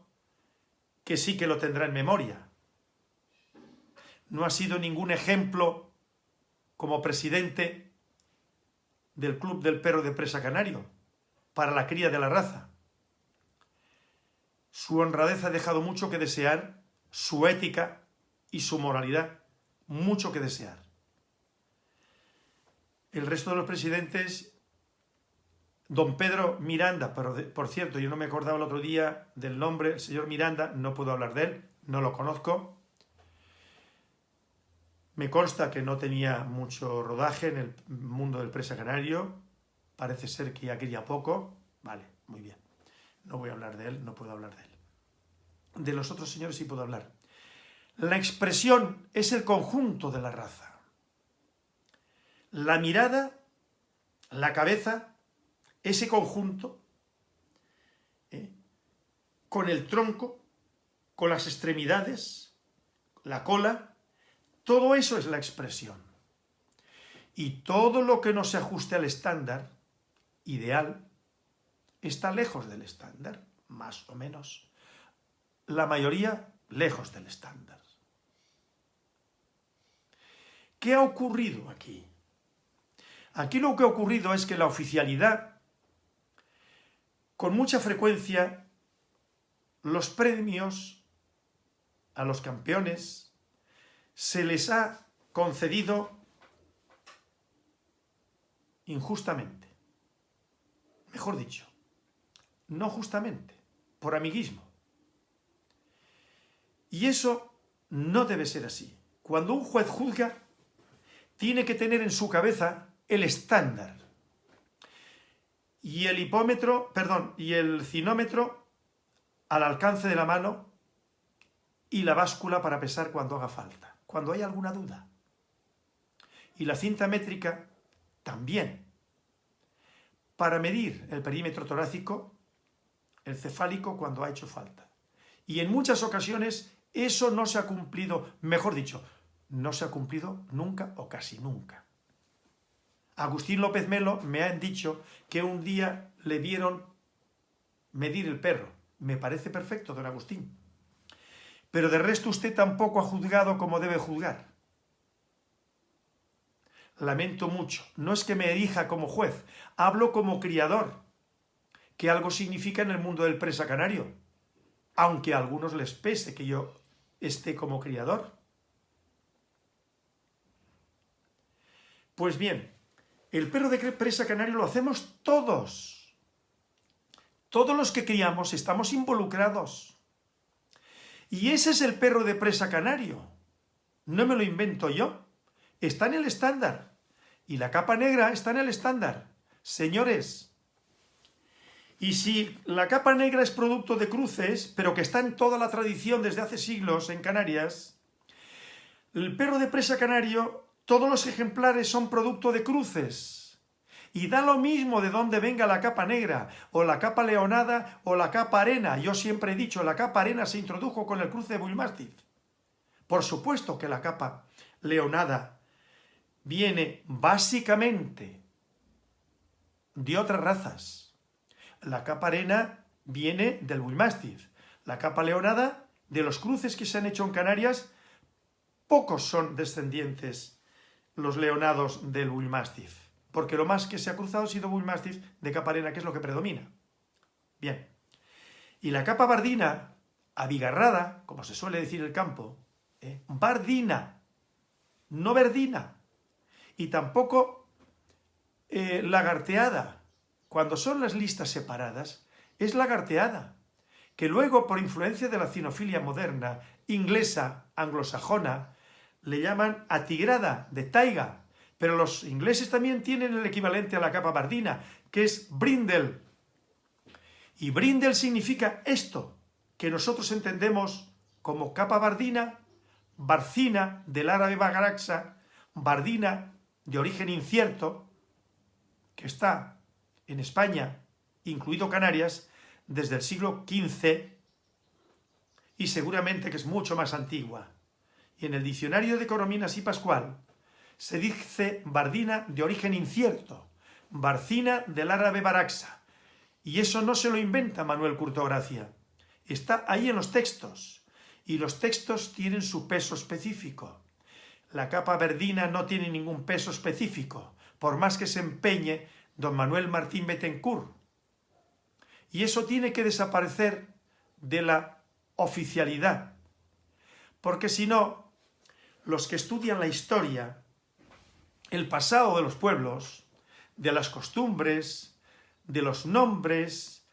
que sí que lo tendrá en memoria. No ha sido ningún ejemplo como presidente del Club del Perro de Presa Canario para la cría de la raza. Su honradez ha dejado mucho que desear, su ética y su moralidad, mucho que desear. El resto de los presidentes don Pedro Miranda, pero por cierto, yo no me acordaba el otro día del nombre, el señor Miranda, no puedo hablar de él, no lo conozco. Me consta que no tenía mucho rodaje en el mundo del presa canario, parece ser que ya quería poco, vale, muy bien. No voy a hablar de él, no puedo hablar de él. De los otros señores sí puedo hablar. La expresión es el conjunto de la raza. La mirada, la cabeza, ese conjunto, ¿eh? con el tronco, con las extremidades, la cola, todo eso es la expresión. Y todo lo que no se ajuste al estándar ideal está lejos del estándar, más o menos. La mayoría lejos del estándar. ¿Qué ha ocurrido aquí? Aquí lo que ha ocurrido es que la oficialidad, con mucha frecuencia, los premios a los campeones se les ha concedido injustamente. Mejor dicho, no justamente, por amiguismo. Y eso no debe ser así. Cuando un juez juzga, tiene que tener en su cabeza el estándar. Y el hipómetro, perdón, y el cinómetro al alcance de la mano y la báscula para pesar cuando haga falta, cuando hay alguna duda. Y la cinta métrica también, para medir el perímetro torácico, el cefálico cuando ha hecho falta. Y en muchas ocasiones eso no se ha cumplido, mejor dicho, no se ha cumplido nunca o casi nunca. Agustín López Melo me han dicho que un día le vieron medir el perro. Me parece perfecto, don Agustín. Pero de resto usted tampoco ha juzgado como debe juzgar. Lamento mucho. No es que me erija como juez, hablo como criador, que algo significa en el mundo del presa canario, aunque a algunos les pese que yo esté como criador. Pues bien, el perro de presa canario lo hacemos todos. Todos los que criamos estamos involucrados. Y ese es el perro de presa canario. No me lo invento yo. Está en el estándar. Y la capa negra está en el estándar. Señores, y si la capa negra es producto de cruces, pero que está en toda la tradición desde hace siglos en Canarias, el perro de presa canario todos los ejemplares son producto de cruces. Y da lo mismo de dónde venga la capa negra, o la capa leonada, o la capa arena. Yo siempre he dicho, la capa arena se introdujo con el cruce de Bullmastiff. Por supuesto que la capa leonada viene básicamente de otras razas. La capa arena viene del Bullmastiff. La capa leonada, de los cruces que se han hecho en Canarias, pocos son descendientes los leonados del Bullmastiff, porque lo más que se ha cruzado ha sido Bullmastiff de capa arena, que es lo que predomina. Bien. Y la capa bardina, abigarrada, como se suele decir el campo, ¿eh? bardina, no verdina, y tampoco eh, lagarteada. Cuando son las listas separadas, es lagarteada, que luego, por influencia de la cinofilia moderna, inglesa, anglosajona, le llaman atigrada, de taiga, pero los ingleses también tienen el equivalente a la capa bardina, que es brindle. Y brindle significa esto, que nosotros entendemos como capa bardina, barcina del árabe bagaraxa, bardina de origen incierto, que está en España, incluido Canarias, desde el siglo XV y seguramente que es mucho más antigua y en el diccionario de Corominas y Pascual se dice bardina de origen incierto, barcina del árabe baraxa. Y eso no se lo inventa Manuel Curtogracia. Está ahí en los textos. Y los textos tienen su peso específico. La capa verdina no tiene ningún peso específico, por más que se empeñe don Manuel Martín Betancourt. Y eso tiene que desaparecer de la oficialidad, porque si no, los que estudian la historia, el pasado de los pueblos, de las costumbres, de los nombres,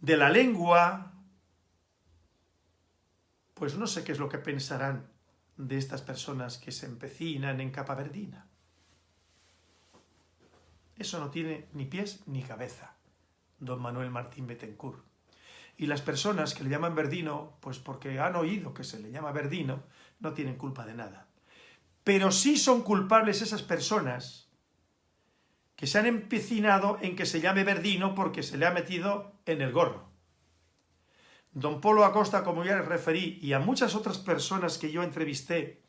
de la lengua, pues no sé qué es lo que pensarán de estas personas que se empecinan en capa verdina. Eso no tiene ni pies ni cabeza, don Manuel Martín Betancourt. Y las personas que le llaman verdino, pues porque han oído que se le llama verdino, no tienen culpa de nada. Pero sí son culpables esas personas que se han empecinado en que se llame verdino porque se le ha metido en el gorro. Don Polo Acosta, como ya les referí, y a muchas otras personas que yo entrevisté,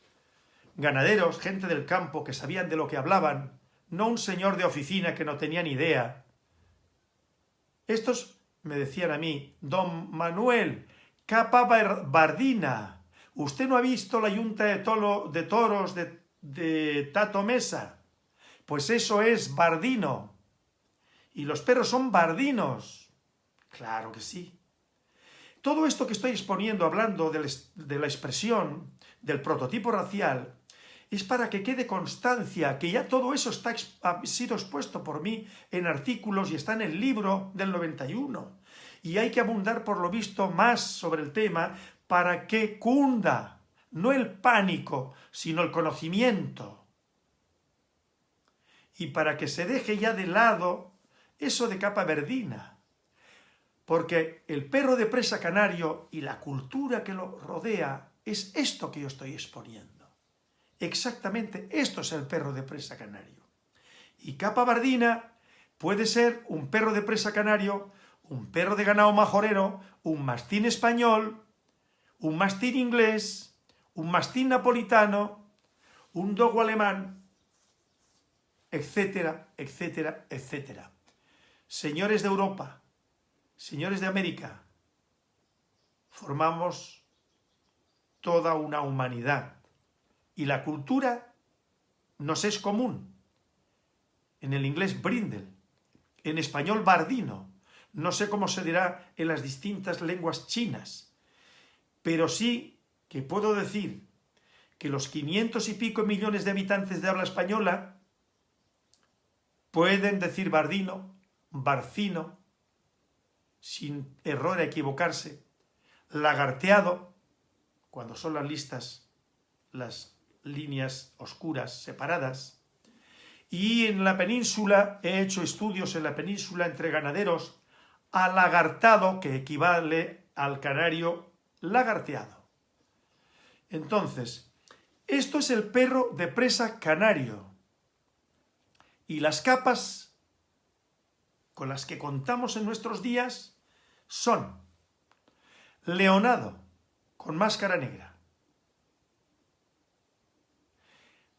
ganaderos, gente del campo que sabían de lo que hablaban, no un señor de oficina que no tenía ni idea. Estos me decían a mí, don Manuel, capa bardina, ¿usted no ha visto la yunta de, toros de, de Tato Mesa? Pues eso es bardino. Y los perros son bardinos. Claro que sí. Todo esto que estoy exponiendo, hablando de la expresión, del prototipo racial, es para que quede constancia que ya todo eso está, ha sido expuesto por mí en artículos y está en el libro del 91. Y hay que abundar, por lo visto, más sobre el tema para que cunda, no el pánico, sino el conocimiento. Y para que se deje ya de lado eso de capa verdina. Porque el perro de presa canario y la cultura que lo rodea es esto que yo estoy exponiendo. Exactamente esto es el perro de presa canario. Y capa bardina puede ser un perro de presa canario, un perro de ganado majorero, un mastín español, un mastín inglés, un mastín napolitano, un dogo alemán, etcétera, etcétera, etcétera. Señores de Europa, señores de América, formamos toda una humanidad y la cultura nos es común. En el inglés brindle, en español bardino, no sé cómo se dirá en las distintas lenguas chinas, pero sí que puedo decir que los 500 y pico millones de habitantes de habla española pueden decir bardino, barcino, sin error a equivocarse, lagarteado, cuando son las listas, las líneas oscuras separadas. Y en la península, he hecho estudios en la península entre ganaderos, alagartado, que equivale al canario lagarteado. Entonces, esto es el perro de presa canario. Y las capas con las que contamos en nuestros días son leonado, con máscara negra,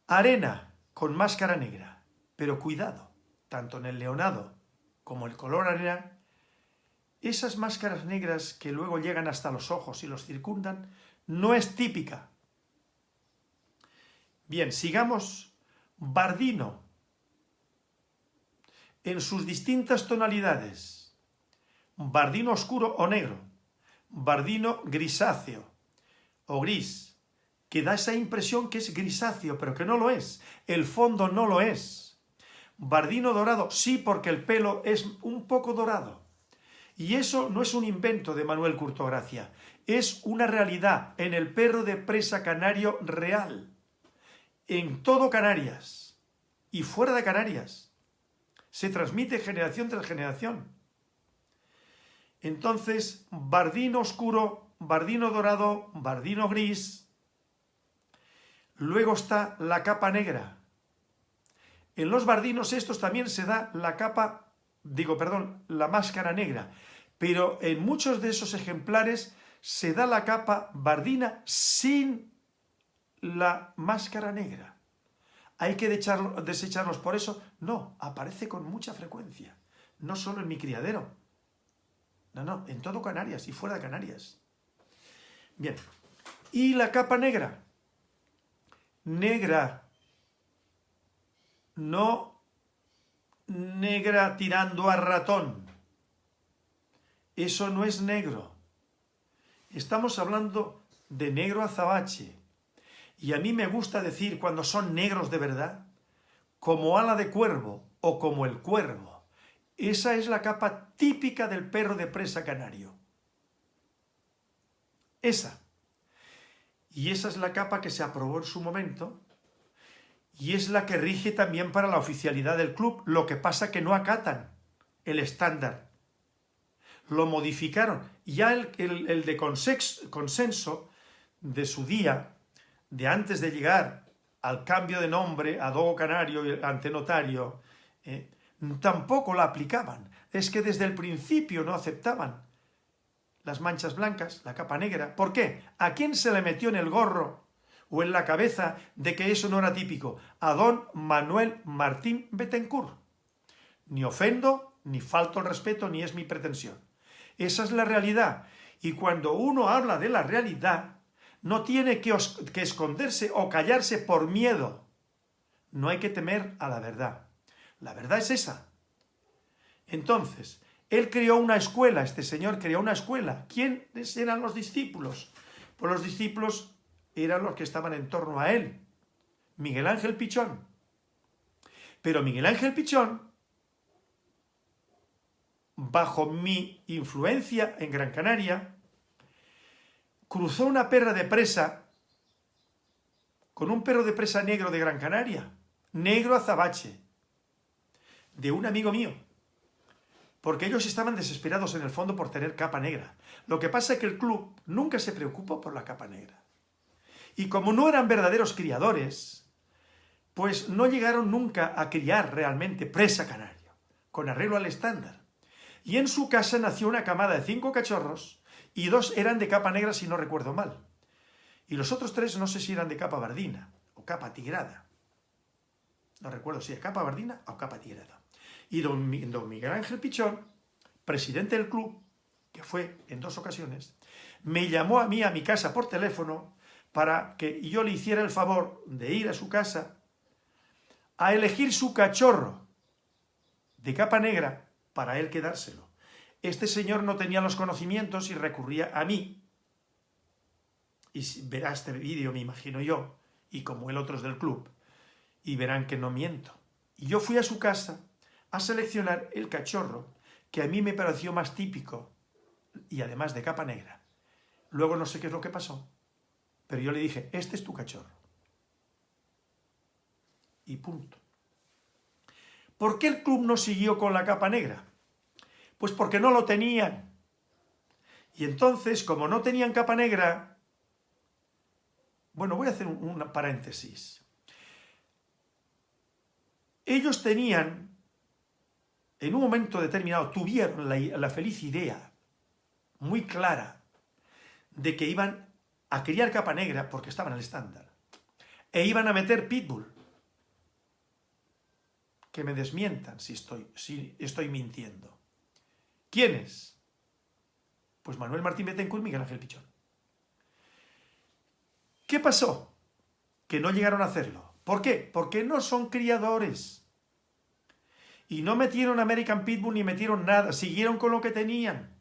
Arena con máscara negra, pero cuidado, tanto en el leonado como el color arena, esas máscaras negras que luego llegan hasta los ojos y los circundan, no es típica. Bien, sigamos. Bardino, en sus distintas tonalidades, bardino oscuro o negro, bardino grisáceo o gris, que da esa impresión que es grisáceo, pero que no lo es. El fondo no lo es. Bardino dorado, sí, porque el pelo es un poco dorado. Y eso no es un invento de Manuel Curtogracia, es una realidad en el perro de presa canario real, en todo Canarias y fuera de Canarias. Se transmite generación tras generación. Entonces, bardino oscuro, bardino dorado, bardino gris, Luego está la capa negra. En los bardinos estos también se da la capa, digo, perdón, la máscara negra. Pero en muchos de esos ejemplares se da la capa bardina sin la máscara negra. ¿Hay que desecharlos por eso? No, aparece con mucha frecuencia. No solo en mi criadero. No, no, en todo Canarias y fuera de Canarias. Bien. ¿Y la capa negra? negra, no negra tirando a ratón. Eso no es negro. Estamos hablando de negro azabache. Y a mí me gusta decir cuando son negros de verdad, como ala de cuervo o como el cuervo. Esa es la capa típica del perro de presa canario. Esa. Y esa es la capa que se aprobó en su momento y es la que rige también para la oficialidad del club. Lo que pasa que no acatan el estándar. Lo modificaron. Ya el, de consenso de su día, de antes de llegar al cambio de nombre a Dogo Canario y ante notario, eh, tampoco la aplicaban. Es que desde el principio no aceptaban las manchas blancas, la capa negra. ¿Por qué? ¿A quién se le metió en el gorro o en la cabeza de que eso no era típico? A don Manuel Martín Betancourt. Ni ofendo, ni falto el respeto, ni es mi pretensión. Esa es la realidad. Y cuando uno habla de la realidad, no tiene que, esconderse o callarse por miedo. No hay que temer a la verdad. La verdad es esa. Entonces, él creó una escuela, este señor creó una escuela. ¿Quiénes eran los discípulos? Pues los discípulos eran los que estaban en torno a él. Miguel Ángel Pichón. Pero Miguel Ángel Pichón, bajo mi influencia en Gran Canaria, cruzó una perra de presa con un perro de presa negro de Gran Canaria, negro azabache, de un amigo mío, porque ellos estaban desesperados en el fondo por tener capa negra. Lo que pasa es que el club nunca se preocupó por la capa negra. Y como no eran verdaderos criadores, pues no llegaron nunca a criar realmente presa canario, con arreglo al estándar. Y en su casa nació una camada de cinco cachorros, y dos eran de capa negra si no recuerdo mal. Y los otros tres no sé si eran de capa bardina o capa tigrada. No recuerdo si era capa bardina o capa tigrada. Y don, Miguel Ángel Pichón, presidente del club, que fue en dos ocasiones, me llamó a mí a mi casa por teléfono para que yo le hiciera el favor de ir a su casa a elegir su cachorro de capa negra para él quedárselo. Este señor no tenía los conocimientos y recurría a mí. Y verá este vídeo, me imagino yo, y como el otro es del club, y verán que no miento. Y yo fui a su casa a seleccionar el cachorro que a mí me pareció más típico y además de capa negra. Luego no sé qué es lo que pasó, pero yo le dije, este es tu cachorro. Y punto. ¿Por qué el club no siguió con la capa negra? Pues porque no lo tenían. Y entonces, como no tenían capa negra, bueno, voy a hacer un, paréntesis. Ellos tenían, en un momento determinado, tuvieron la, la feliz idea, muy clara, de que iban a criar capa negra porque estaban al estándar. E iban a meter pitbull. Que me desmientan si estoy, si estoy mintiendo. ¿Quiénes? Pues Manuel Martín Betancourt y Miguel Ángel Pichón. ¿Qué pasó? Que no llegaron a hacerlo. ¿Por qué? Porque no son criadores. Y no metieron American Pitbull ni metieron nada. Siguieron con lo que tenían.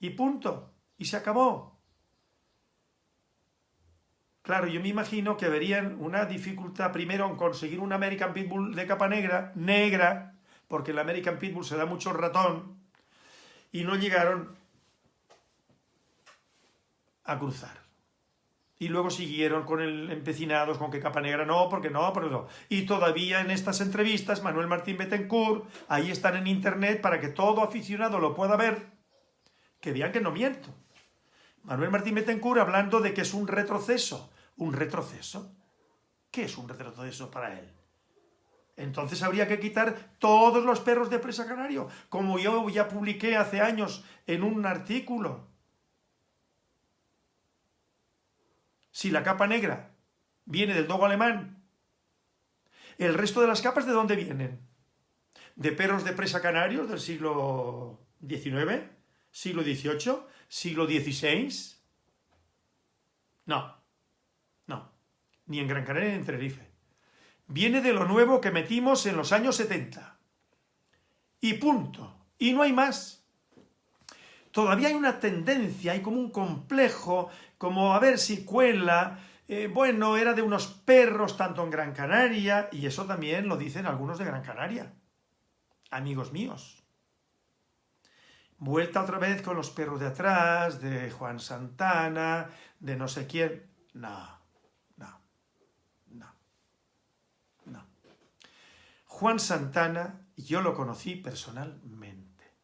Y punto. Y se acabó. Claro, yo me imagino que verían una dificultad primero en conseguir un American Pitbull de capa negra, negra, porque el American Pitbull se da mucho ratón, y no llegaron a cruzar. Y luego siguieron con el empecinados con que capa negra no, porque no, porque no. Y todavía en estas entrevistas, Manuel Martín Betancourt, ahí están en internet para que todo aficionado lo pueda ver, que vean que no miento. Manuel Martín Betancourt hablando de que es un retroceso. ¿Un retroceso? ¿Qué es un retroceso para él? Entonces habría que quitar todos los perros de presa canario, como yo ya publiqué hace años en un artículo. Si la capa negra viene del dogo alemán, ¿el resto de las capas de dónde vienen? ¿De perros de presa canarios del siglo XIX? ¿Siglo XVIII? ¿Siglo XVI? No, no, ni en Gran Canaria ni en Tenerife viene de lo nuevo que metimos en los años 70. Y punto. Y no hay más. Todavía hay una tendencia, hay como un complejo, como a ver si cuela, eh, bueno, era de unos perros tanto en Gran Canaria, y eso también lo dicen algunos de Gran Canaria. amigos míos. Vuelta otra vez con los perros de atrás, de Juan Santana, de no sé quién. No, no, no, no. Juan Santana, yo lo conocí personalmente.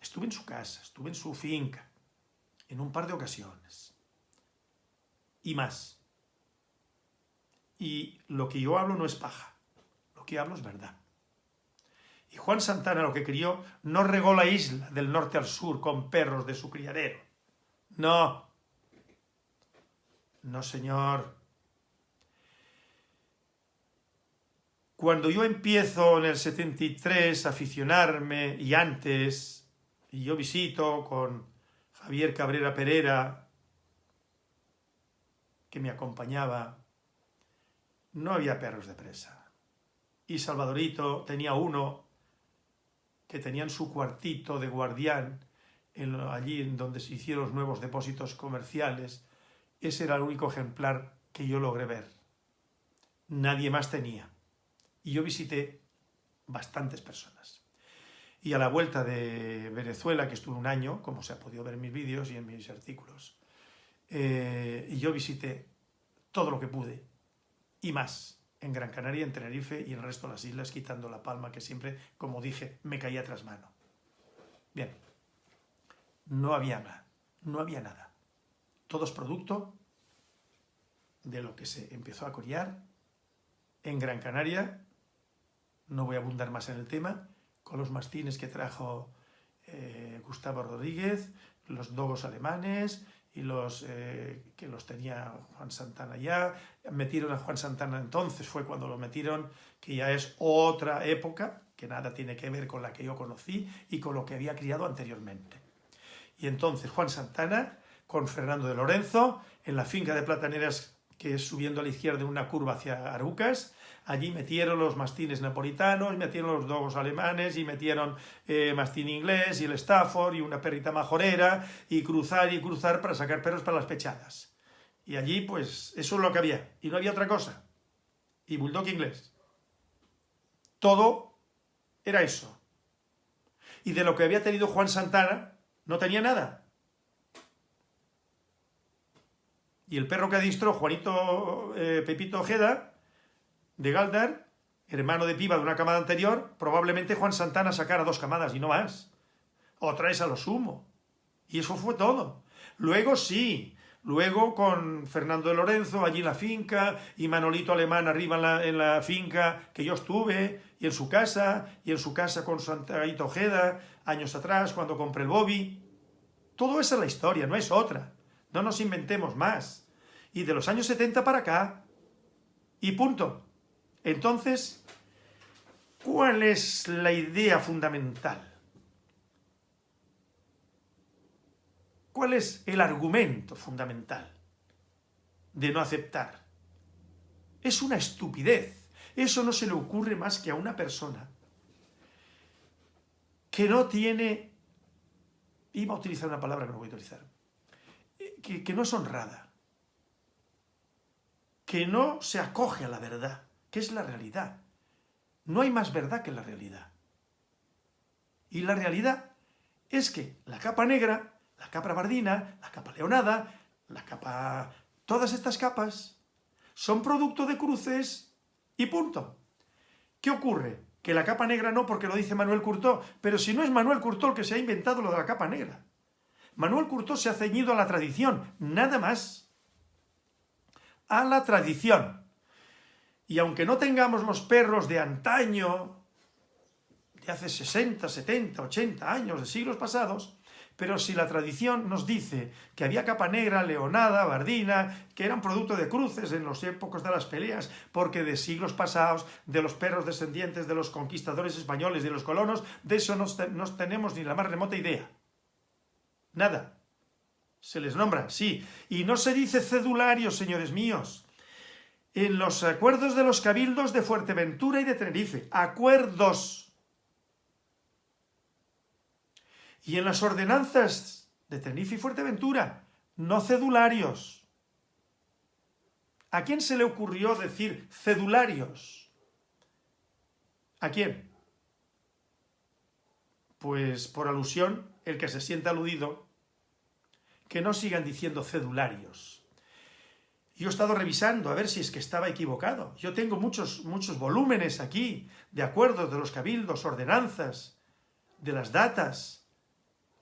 Estuve en su casa, estuve en su finca, en un par de ocasiones. Y más. Y lo que yo hablo no es paja, lo que hablo es verdad. Y Juan Santana lo que crió no regó la isla del norte al sur con perros de su criadero. No. No, señor. Cuando yo empiezo en el 73 a aficionarme, y antes, y yo visito con Javier Cabrera Pereira, que me acompañaba, no había perros de presa. Y Salvadorito tenía uno que tenía en su cuartito de guardián, allí en donde se hicieron los nuevos depósitos comerciales. Ese era el único ejemplar que yo logré ver. Nadie más tenía. Y yo visité bastantes personas. Y a la vuelta de Venezuela, que estuve un año, como se ha podido ver en mis vídeos y en mis artículos, eh, y yo visité todo lo que pude y más en Gran Canaria, en Tenerife y en el resto de las islas, quitando La Palma, que siempre, como dije, me caía tras mano. Bien, no había nada, no había nada. Todo es producto de lo que se empezó a criar en Gran Canaria, no voy a abundar más en el tema, con los mastines que trajo eh, Gustavo Rodríguez, los dogos alemanes, y los eh, que los tenía Juan Santana ya, metieron a Juan Santana entonces, fue cuando lo metieron, que ya es otra época, que nada tiene que ver con la que yo conocí y con lo que había criado anteriormente. Y entonces Juan Santana con Fernando de Lorenzo, en la finca de Plataneras, que es subiendo a la izquierda una curva hacia Arucas, Allí metieron los mastines napolitanos, metieron los dogos alemanes y metieron eh, mastín inglés y el Stafford y una perrita majorera y cruzar y cruzar para sacar perros para las pechadas. Y allí, pues, eso es lo que había. Y no había otra cosa. Y bulldog inglés. Todo era eso. Y de lo que había tenido Juan Santana, no tenía nada. Y el perro que adistró Juanito eh, Pepito Ojeda, de Galdar, hermano de piba de una camada anterior, probablemente Juan Santana sacara dos camadas y no más. O traes a lo sumo. Y eso fue todo. Luego sí, luego con Fernando de Lorenzo allí en la finca y Manolito Alemán arriba en la, finca que yo estuve y en su casa y en su casa con Santiago Ojeda años atrás cuando compré el Bobby. Todo esa es la historia, no es otra. No nos inventemos más. Y de los años 70 para acá. Y punto. Entonces, ¿cuál es la idea fundamental? ¿Cuál es el argumento fundamental de no aceptar? Es una estupidez. Eso no se le ocurre más que a una persona que no tiene, iba a utilizar una palabra que no voy a utilizar, que, que no es honrada, que no se acoge a la verdad, ¿Qué es la realidad. No hay más verdad que la realidad. Y la realidad es que la capa negra, la capa bardina, la capa leonada, la capa... Todas estas capas son producto de cruces y punto. ¿Qué ocurre? Que la capa negra no porque lo dice Manuel Curtó, pero si no es Manuel Curtó el que se ha inventado lo de la capa negra. Manuel Curtó se ha ceñido a la tradición, nada más. A la tradición. Y aunque no tengamos los perros de antaño, de hace 60, 70, 80 años, de siglos pasados, pero si la tradición nos dice que había capa negra, leonada, bardina, que eran producto de cruces en los épocas de las peleas, porque de siglos pasados, de los perros descendientes de los conquistadores españoles de los colonos, de eso no, no tenemos ni la más remota idea. Nada. Se les nombra, sí. Y no se dice cedulario, señores míos en los acuerdos de los cabildos de Fuerteventura y de Tenerife. Acuerdos. Y en las ordenanzas de Tenerife y Fuerteventura, no cedularios. ¿A quién se le ocurrió decir cedularios? ¿A quién? Pues por alusión, el que se sienta aludido, que no sigan diciendo cedularios. Yo he estado revisando a ver si es que estaba equivocado. Yo tengo muchos, muchos volúmenes aquí de acuerdos de los cabildos, ordenanzas, de las datas.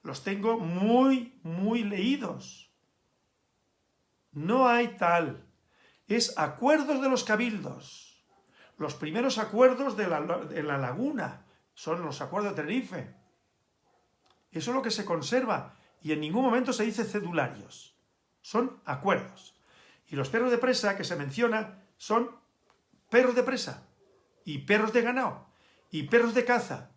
Los tengo muy, muy leídos. No hay tal. Es acuerdos de los cabildos. Los primeros acuerdos de la, de la laguna son los acuerdos de Tenerife. Eso es lo que se conserva y en ningún momento se dice cedularios. Son acuerdos. Y los perros de presa que se menciona son perros de presa y perros de ganado y perros de caza.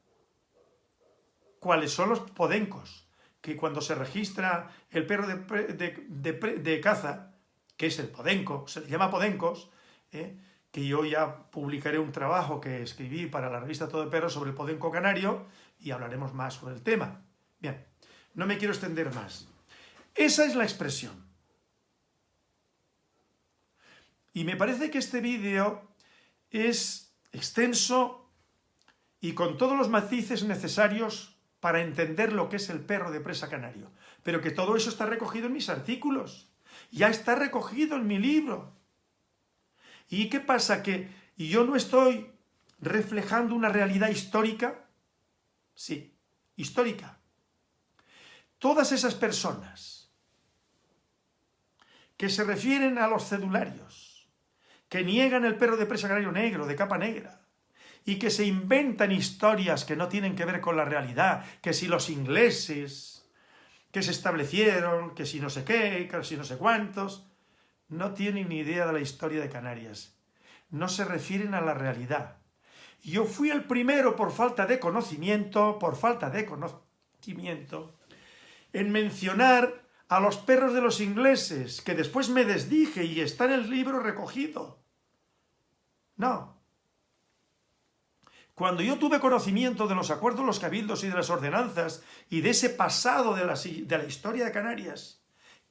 ¿Cuáles son los podencos? Que cuando se registra el perro de, caza, que es el podenco, se le llama podencos, ¿eh? que yo ya publicaré un trabajo que escribí para la revista Todo de Perros sobre el podenco canario y hablaremos más sobre el tema. Bien, no me quiero extender más. Esa es la expresión. Y me parece que este vídeo es extenso y con todos los matices necesarios para entender lo que es el perro de presa canario. Pero que todo eso está recogido en mis artículos. Ya está recogido en mi libro. ¿Y qué pasa? ¿Que yo no estoy reflejando una realidad histórica? Sí, histórica. Todas esas personas que se refieren a los cedularios, que niegan el perro de presa canario negro, de capa negra, y que se inventan historias que no tienen que ver con la realidad, que si los ingleses, que se establecieron, que si no sé qué, que si no sé cuántos, no tienen ni idea de la historia de Canarias. No se refieren a la realidad. Yo fui el primero por falta de conocimiento, por falta de conocimiento, en mencionar a los perros de los ingleses, que después me desdije y está en el libro recogido. No. Cuando yo tuve conocimiento de los acuerdos, los cabildos y de las ordenanzas y de ese pasado de la, historia de Canarias,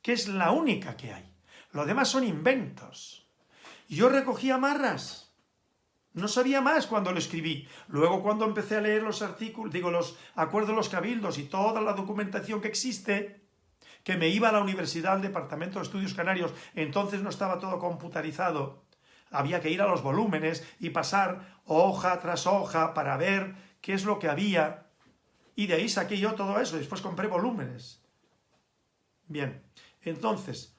que es la única que hay, lo demás son inventos. Yo recogía marras, no sabía más cuando lo escribí. Luego cuando empecé a leer los artículos, digo, los acuerdos los cabildos y toda la documentación que existe, que me iba a la universidad, al Departamento de Estudios Canarios, entonces no estaba todo computarizado, había que ir a los volúmenes y pasar hoja tras hoja para ver qué es lo que había. Y de ahí saqué yo todo eso, después compré volúmenes. Bien, entonces,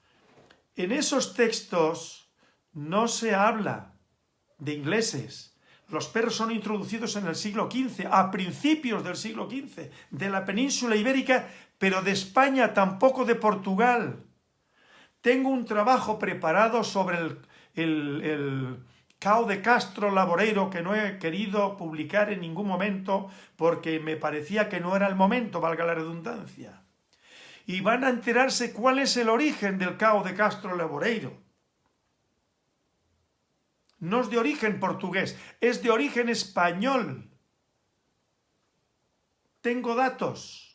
en esos textos no se habla de ingleses. Los perros son introducidos en el siglo XV, a principios del siglo XV, de la península ibérica, pero de España, tampoco de Portugal. Tengo un trabajo preparado sobre el, el, Cao de Castro Laboreiro que no he querido publicar en ningún momento porque me parecía que no era el momento, valga la redundancia. Y van a enterarse cuál es el origen del Cao de Castro Laboreiro. No es de origen portugués, es de origen español. Tengo datos.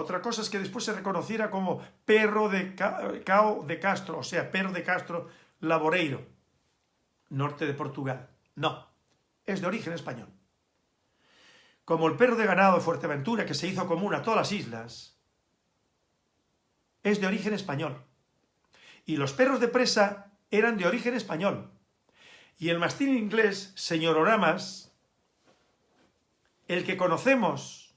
Otra cosa es que después se reconociera como perro de Cao de Castro, o sea, perro de Castro Laboreiro, norte de Portugal. No, es de origen español. Como el perro de ganado de Fuerteventura, que se hizo común a todas las islas, es de origen español. Y los perros de presa eran de origen español. Y el mastín inglés, señor Oramas, el que conocemos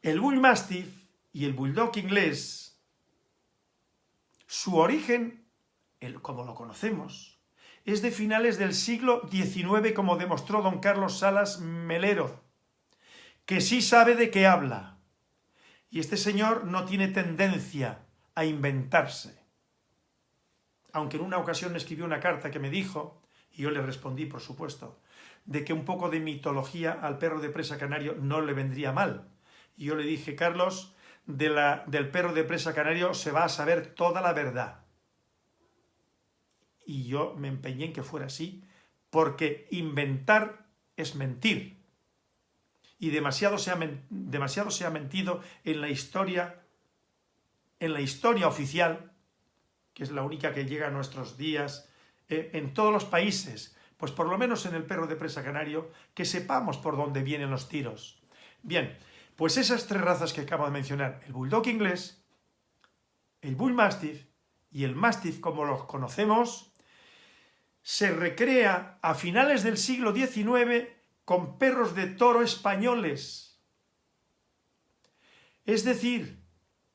El Bull Mastiff y el Bulldog inglés, su origen, como lo conocemos, es de finales del siglo XIX, como demostró don Carlos Salas Melero, que sí sabe de qué habla. Y este señor no tiene tendencia a inventarse. Aunque en una ocasión me escribió una carta que me dijo, y yo le respondí, por supuesto, de que un poco de mitología al perro de presa canario no le vendría mal, y yo le dije, Carlos, del perro de presa canario se va a saber toda la verdad. Y yo me empeñé en que fuera así, porque inventar es mentir. Y demasiado se ha, demasiado se ha mentido en la historia, en la historia oficial, que es la única que llega a nuestros días, eh, en todos los países, pues por lo menos en el perro de presa canario, que sepamos por dónde vienen los tiros. Bien, pues esas tres razas que acabo de mencionar, el bulldog inglés, el bull mastiff y el mastiff como los conocemos, se recrea a finales del siglo XIX con perros de toro españoles. Es decir,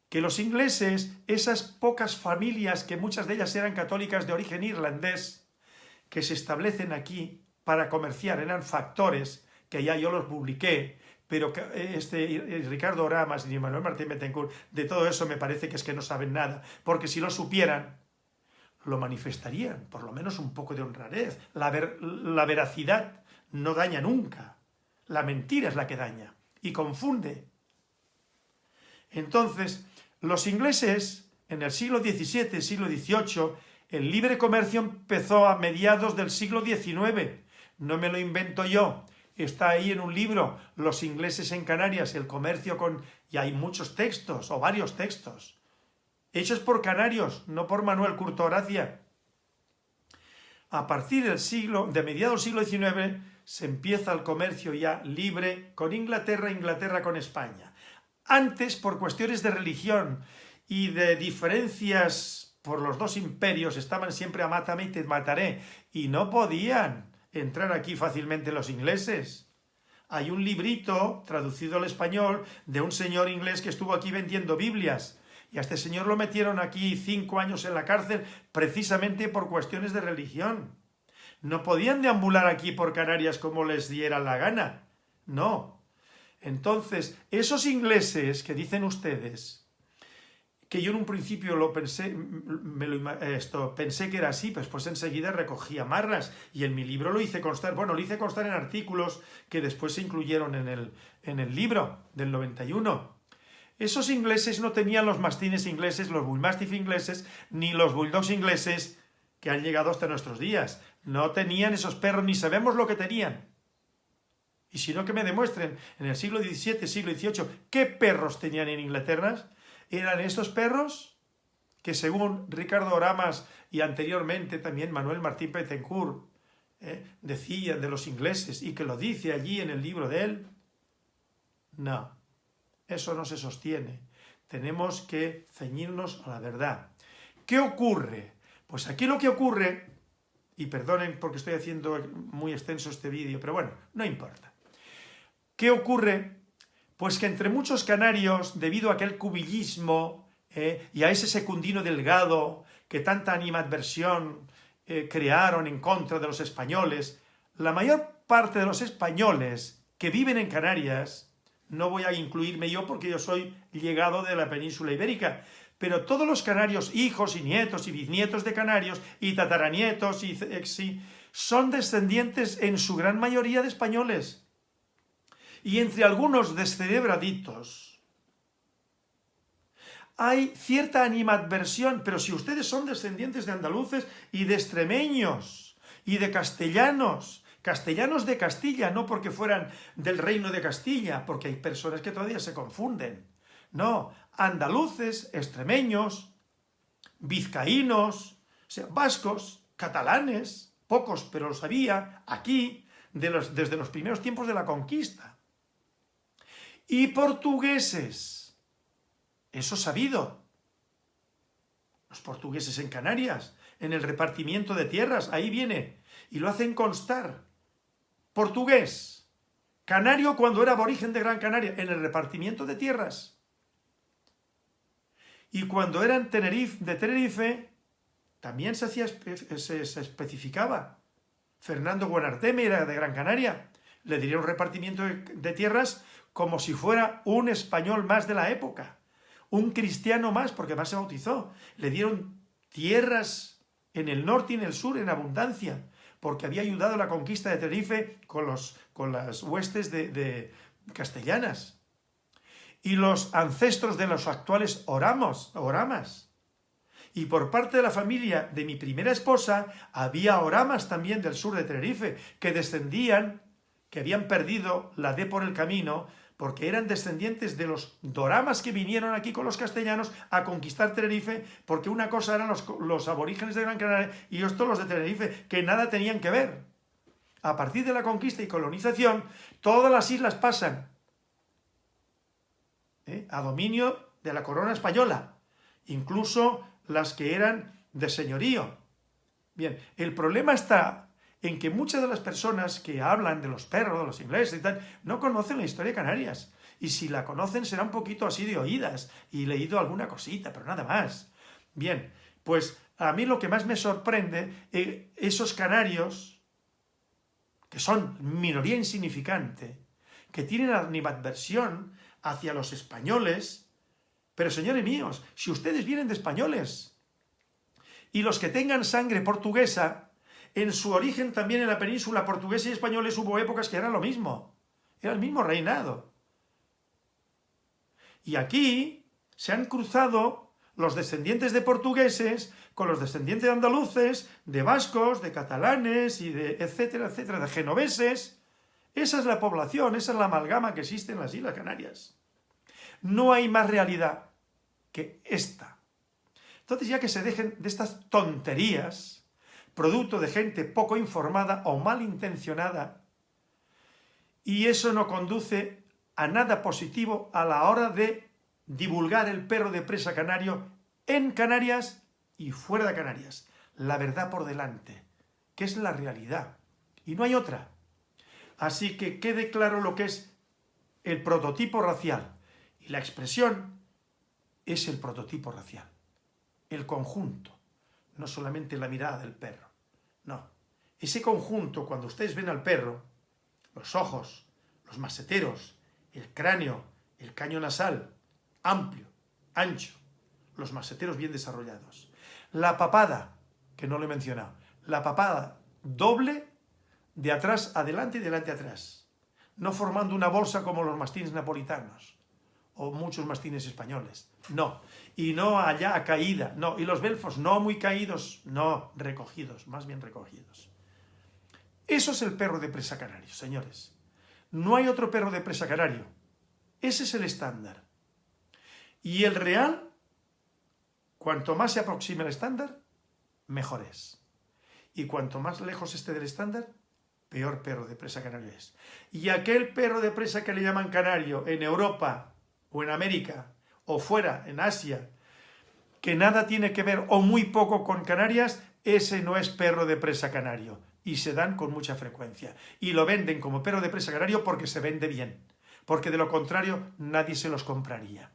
que los ingleses, esas pocas familias que muchas de ellas eran católicas de origen irlandés, que se establecen aquí para comerciar, eran factores, que ya yo los publiqué, pero este Ricardo Oramas y Manuel Martín Betancourt, de todo eso me parece que es que no saben nada, porque si lo supieran, lo manifestarían, por lo menos un poco de honradez. La, la veracidad no daña nunca, la mentira es la que daña y confunde. Entonces, los ingleses, en el siglo XVII, siglo XVIII, el libre comercio empezó a mediados del siglo XIX. No me lo invento yo. Está ahí en un libro, Los ingleses en Canarias, el comercio con... Y hay muchos textos, o varios textos, hechos por canarios, no por Manuel Curto. A partir del siglo, de mediados del siglo XIX, se empieza el comercio ya libre con Inglaterra, Inglaterra con España. Antes, por cuestiones de religión y de diferencias por los dos imperios, estaban siempre a mátame y te mataré, y no podían entrar aquí fácilmente los ingleses. Hay un librito traducido al español de un señor inglés que estuvo aquí vendiendo Biblias, y a este señor lo metieron aquí cinco años en la cárcel precisamente por cuestiones de religión. No podían deambular aquí por Canarias como les diera la gana. No, entonces, esos ingleses que dicen ustedes, que yo en un principio lo pensé, me lo, esto, pensé que era así, pues, pues enseguida recogía marras y en mi libro lo hice constar, bueno, lo hice constar en artículos que después se incluyeron en el, en el libro del 91. Esos ingleses no tenían los mastines ingleses, los bullmastiff ingleses, ni los bulldogs ingleses que han llegado hasta nuestros días. No tenían esos perros, ni sabemos lo que tenían. Y si no, que me demuestren en el siglo XVII, siglo XVIII, qué perros tenían en Inglaterra. Eran estos perros que según Ricardo Oramas y anteriormente también Manuel Martín Petencourt eh, decían de los ingleses y que lo dice allí en el libro de él. No, eso no se sostiene. Tenemos que ceñirnos a la verdad. ¿Qué ocurre? Pues aquí lo que ocurre, y perdonen porque estoy haciendo muy extenso este vídeo, pero bueno, no importa. ¿Qué ocurre? Pues que entre muchos canarios, debido a aquel cubillismo eh, y a ese secundino delgado que tanta animadversión eh, crearon en contra de los españoles, la mayor parte de los españoles que viven en Canarias, no voy a incluirme yo porque yo soy llegado de la península ibérica, pero todos los canarios, hijos y nietos y bisnietos de canarios y tataranietos y, son descendientes en su gran mayoría de españoles y entre algunos descerebraditos hay cierta animadversión, pero si ustedes son descendientes de andaluces y de extremeños y de castellanos, castellanos de Castilla, no porque fueran del reino de Castilla, porque hay personas que todavía se confunden. No, andaluces, extremeños, vizcaínos, o sea, vascos, catalanes, pocos, pero los había, aquí, desde los primeros tiempos de la conquista y portugueses. Eso sabido. Los portugueses en Canarias, en el repartimiento de tierras, ahí viene. Y lo hacen constar. Portugués. Canario cuando era aborigen de Gran Canaria, en el repartimiento de tierras. Y cuando eran Tenerife, de Tenerife, también se, hacía, se, especificaba. Fernando Guanarteme era de Gran Canaria. Le diría un repartimiento de tierras como si fuera un español más de la época, un cristiano más, porque más se bautizó. Le dieron tierras en el norte y en el sur en abundancia, porque había ayudado a la conquista de Tenerife con, los, con las huestes de, castellanas. Y los ancestros de los actuales oramos, oramas. Y por parte de la familia de mi primera esposa, había oramas también del sur de Tenerife, que descendían, que habían perdido la D por el camino, porque eran descendientes de los doramas que vinieron aquí con los castellanos a conquistar Tenerife, porque una cosa eran los, los aborígenes de Gran Canaria y otros los de Tenerife, que nada tenían que ver. A partir de la conquista y colonización, todas las islas pasan ¿eh? a dominio de la corona española, incluso las que eran de señorío. Bien, el problema está en que muchas de las personas que hablan de los perros, de los ingleses y tal, no conocen la historia de Canarias. Y si la conocen será un poquito así de oídas y leído alguna cosita, pero nada más. Bien, pues a mí lo que más me sorprende, eh, esos canarios, que son minoría insignificante, que tienen animadversión hacia los españoles, pero señores míos, si ustedes vienen de españoles, y los que tengan sangre portuguesa, en su origen también en la península portuguesa y españoles hubo épocas que era lo mismo. Era el mismo reinado. Y aquí se han cruzado los descendientes de portugueses con los descendientes de andaluces, de vascos, de catalanes y de etcétera, etcétera, de genoveses. Esa es la población, esa es la amalgama que existe en las Islas Canarias. No hay más realidad que esta. Entonces ya que se dejen de estas tonterías, producto de gente poco informada o malintencionada, y eso no conduce a nada positivo a la hora de divulgar el perro de presa canario en Canarias y fuera de Canarias. La verdad por delante, que es la realidad, y no hay otra. Así que quede claro lo que es el prototipo racial, y la expresión es el prototipo racial, el conjunto no solamente la mirada del perro. No. Ese conjunto, cuando ustedes ven al perro, los ojos, los maseteros, el cráneo, el caño nasal, amplio, ancho, los maseteros bien desarrollados. La papada, que no lo he mencionado, la papada doble de atrás adelante y delante atrás, no formando una bolsa como los mastines napolitanos o muchos mastines españoles, no, y no allá a caída, no, y los belfos no muy caídos, no, recogidos, más bien recogidos. Eso es el perro de presa canario, señores. No hay otro perro de presa canario. Ese es el estándar. Y el real, cuanto más se aproxime al estándar, mejor es. Y cuanto más lejos esté del estándar, peor perro de presa canario es. Y aquel perro de presa que le llaman canario en Europa o en América o fuera, en Asia, que nada tiene que ver o muy poco con Canarias, ese no es perro de presa canario. Y se dan con mucha frecuencia. Y lo venden como perro de presa canario porque se vende bien. Porque de lo contrario nadie se los compraría.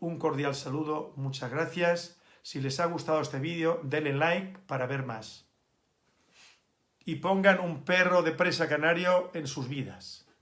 Un cordial saludo, muchas gracias. Si les ha gustado este vídeo, denle like para ver más. Y pongan un perro de presa canario en sus vidas.